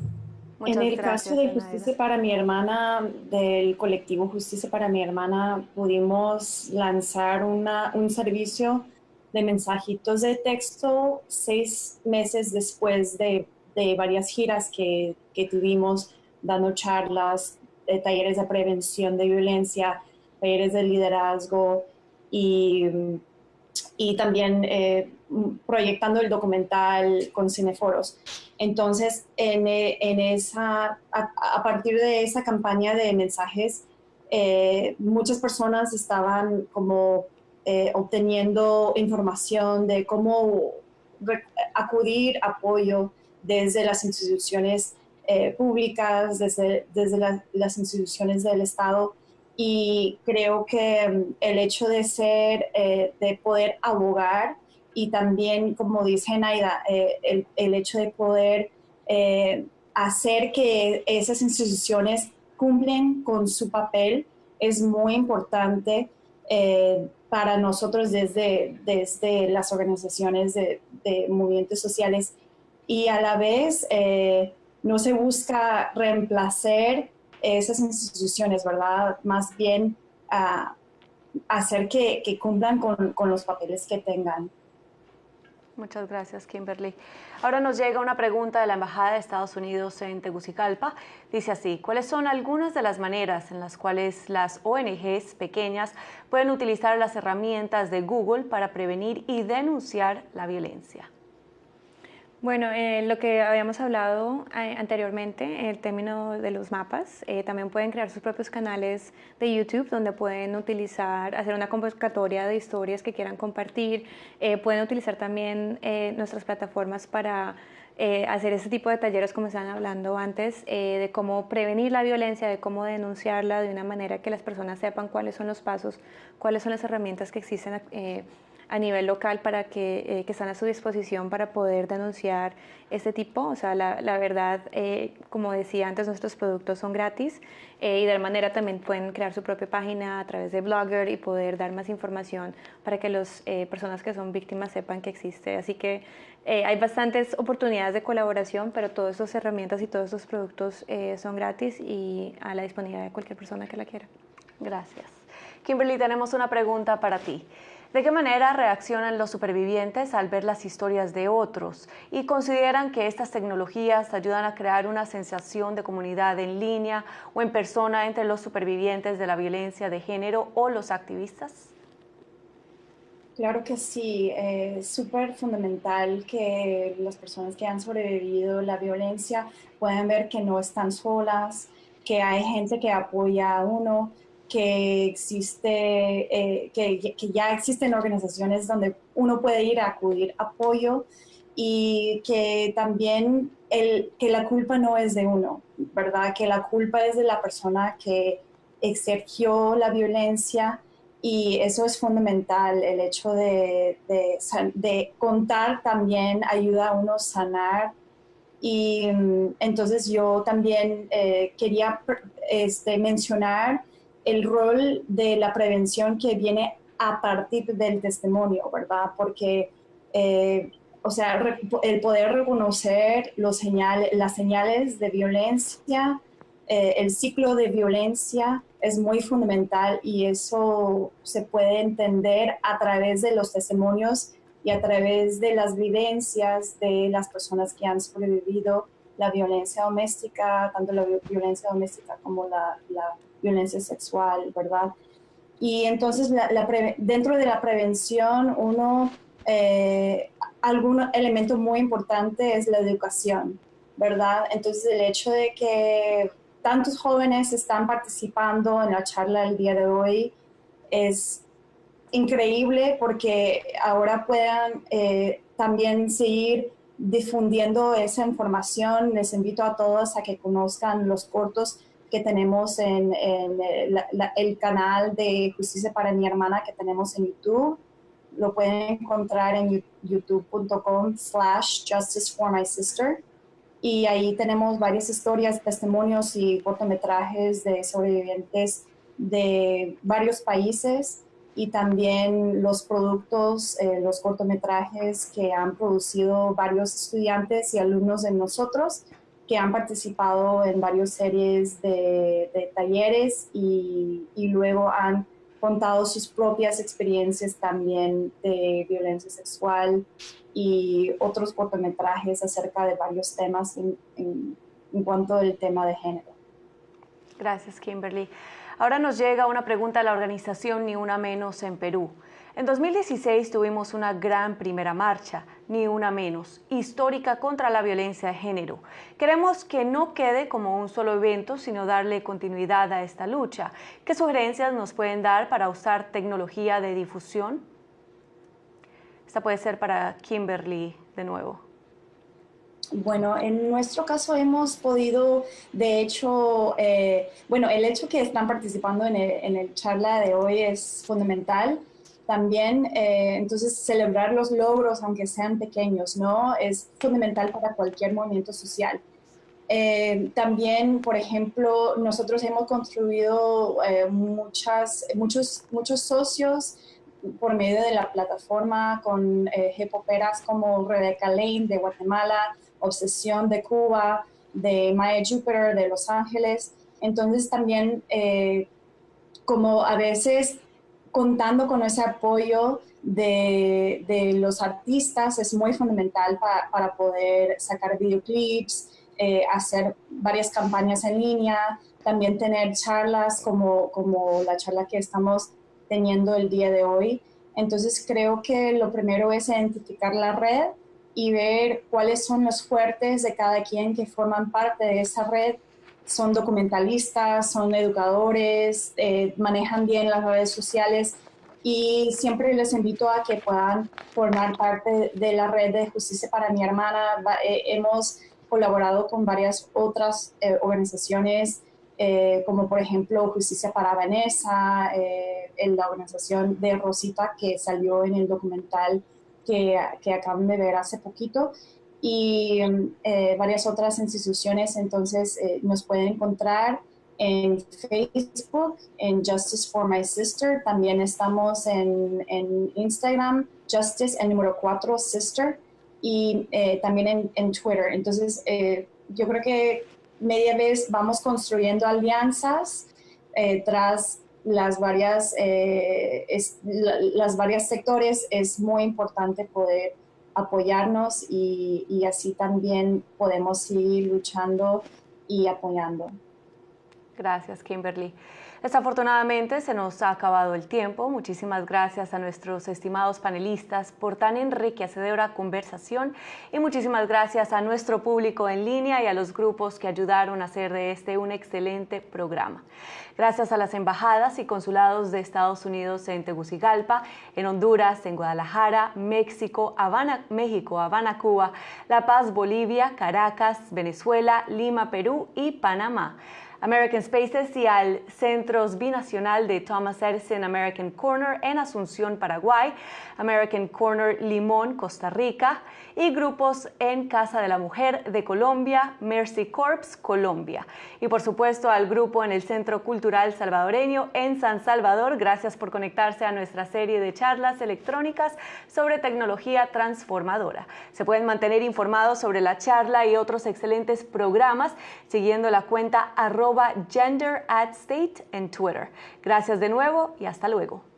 En el caso de Justicia para mi hermana, del colectivo Justicia para mi hermana, pudimos lanzar una, un servicio de mensajitos de texto seis meses después de, de varias giras que, que, tuvimos dando charlas, de talleres de prevención de violencia, talleres de liderazgo y, y también eh, proyectando el documental con cineforos. Entonces, en, en esa, a, partir de esa campaña de mensajes, eh, muchas personas estaban como eh, obteniendo información de cómo acudir apoyo desde las instituciones eh, públicas, desde, desde las instituciones del Estado. Y creo que mm, el hecho de ser, eh, de poder abogar y también, como dice Naida, el, el, hecho de poder hacer que esas instituciones cumplen con su papel es muy importante para nosotros desde, desde las organizaciones de, movimientos sociales y a la vez eh, no se busca reemplazar esas instituciones, ¿verdad? Más bien hacer que, que cumplan con, con, los papeles que tengan. Muchas gracias, Kimberly. Ahora nos llega una pregunta de la Embajada de Estados Unidos en Tegucigalpa. Dice así, ¿cuáles son algunas de las maneras en las cuales las ONGs pequeñas pueden utilizar las herramientas de Google para prevenir y denunciar la violencia? Bueno, eh, lo que habíamos hablado eh, anteriormente, el término de los mapas, eh, también pueden crear sus propios canales de YouTube donde pueden utilizar, hacer una convocatoria de historias que quieran compartir, pueden utilizar también nuestras plataformas para hacer ese tipo de talleres como estaban hablando antes, de cómo prevenir la violencia, de cómo denunciarla de una manera que las personas sepan cuáles son los pasos, cuáles son las herramientas que existen a nivel local para que, eh, que, están a su disposición para poder denunciar este tipo. O sea, la, la verdad, eh, como decía antes, nuestros productos son gratis eh, y de manera también pueden crear su propia página a través de Blogger y poder dar más información para que las personas que son víctimas sepan que existe. Así que hay bastantes oportunidades de colaboración, pero todas estas herramientas y todos estos productos son gratis y a la disponibilidad de cualquier persona que la quiera. Gracias. Kimberly, tenemos una pregunta para ti. ¿De qué manera reaccionan los supervivientes al ver las historias de otros? ¿Y consideran que estas tecnologías ayudan a crear una sensación de comunidad en línea o en persona entre los supervivientes de la violencia de género o los activistas? Claro que sí, es súper fundamental que las personas que han sobrevivido la violencia puedan ver que no están solas, que hay gente que apoya a uno, que existe, eh, que, ya existen organizaciones donde uno puede ir a acudir apoyo y que también el, que la culpa no es de uno, ¿verdad? Que la culpa es de la persona que exerció la violencia y eso es fundamental, el hecho de, de, contar también ayuda a uno a sanar y mm, entonces yo también eh, quería este, mencionar el rol de la prevención que viene a partir del testimonio, ¿verdad? Porque, eh, o sea, el poder reconocer los señales, las señales de violencia, eh, el ciclo de violencia es muy fundamental y eso se puede entender a través de los testimonios y a través de las vivencias de las personas que han sobrevivido la violencia doméstica, tanto la violencia doméstica como la, la violencia sexual, ¿verdad? Y entonces dentro de la prevención, uno, eh, algún elemento muy importante es la educación, ¿verdad? Entonces el hecho de que tantos jóvenes están participando en la charla del día de hoy es increíble porque ahora puedan eh, también seguir difundiendo esa información. Les invito a todos a que conozcan los cortos que tenemos en, el canal de Justicia para mi hermana que tenemos en YouTube. Lo pueden encontrar en youtube.com slash justice for my sister. Y ahí tenemos varias historias, testimonios y cortometrajes de sobrevivientes de varios países y también los productos, eh, los cortometrajes que han producido varios estudiantes y alumnos de nosotros que han participado en varias series de, talleres y, luego han contado sus propias experiencias también de violencia sexual y otros cortometrajes acerca de varios temas en, en cuanto al tema de género. Gracias, Kimberly. Ahora nos llega una pregunta a la organización Ni Una Menos en Perú. En 2016 tuvimos una gran primera marcha, ni una menos, histórica contra la violencia de género. Queremos que no quede como un solo evento, sino darle continuidad a esta lucha. ¿Qué sugerencias nos pueden dar para usar tecnología de difusión? Esta puede ser para Kimberly de nuevo. Bueno, en nuestro caso hemos podido, de hecho, eh, bueno, el hecho que están participando en el, en el charla de hoy es fundamental también, eh, entonces, celebrar los logros, aunque sean pequeños, ¿no? Es fundamental para cualquier movimiento social. Eh, también, por ejemplo, nosotros hemos construido eh, muchas, muchos, muchos socios por medio de la plataforma con jepoperas como Rebecca Lane de Guatemala, Obsesión de Cuba, de Maya Jupiter de Los Ángeles. Entonces también, como a veces contando con ese apoyo de, los artistas es muy fundamental para, poder sacar videoclips, eh, hacer varias campañas en línea, también tener charlas como la charla que estamos teniendo el día de hoy. Entonces creo que lo primero es identificar la red y ver cuáles son los fuertes de cada quien que forman parte de esa red. Son documentalistas, son educadores, eh, manejan bien las redes sociales y siempre les invito a que puedan formar parte de la red de Justicia para mi hermana. Eh, hemos colaborado con varias otras eh, organizaciones, eh, como por ejemplo Justicia para Vanessa, en la organización de Rosita que salió en el documental que, que acaban de ver hace poquito y varias otras instituciones. Entonces nos pueden encontrar en Facebook, en Justice for My Sister. También estamos en, en Instagram, Justice, el número 4, Sister, y eh, también en, en, Twitter. Entonces, eh, yo creo que media vez vamos construyendo alianzas eh, tras las varias, es, las varias sectores. Es muy importante poder apoyarnos y, y así también podemos seguir luchando y apoyando. Gracias, Kimberly. Desafortunadamente se nos ha acabado el tiempo. Muchísimas gracias a nuestros estimados panelistas por tan enriquecedora conversación y muchísimas gracias a nuestro público en línea y a los grupos que ayudaron a hacer de este un excelente programa. Gracias a las embajadas y consulados de Estados Unidos en Tegucigalpa, en Honduras, en Guadalajara, México, Habana, México, Habana, Cuba, La Paz, Bolivia, Caracas, Venezuela, Lima, Perú y Panamá. American Spaces y al Centros Binacional de Thomas Edison American Corner en Asunción, Paraguay, American Corner Limón, Costa Rica, y grupos en Casa de la Mujer de Colombia, Mercy Corps, Colombia. Y por supuesto al grupo en el Centro Cultural Salvadoreño en San Salvador. Gracias por conectarse a nuestra serie de charlas electrónicas sobre tecnología transformadora. Se pueden mantener informados sobre la charla y otros excelentes programas siguiendo la cuenta arroba gender at state en Twitter. Gracias de nuevo y hasta luego.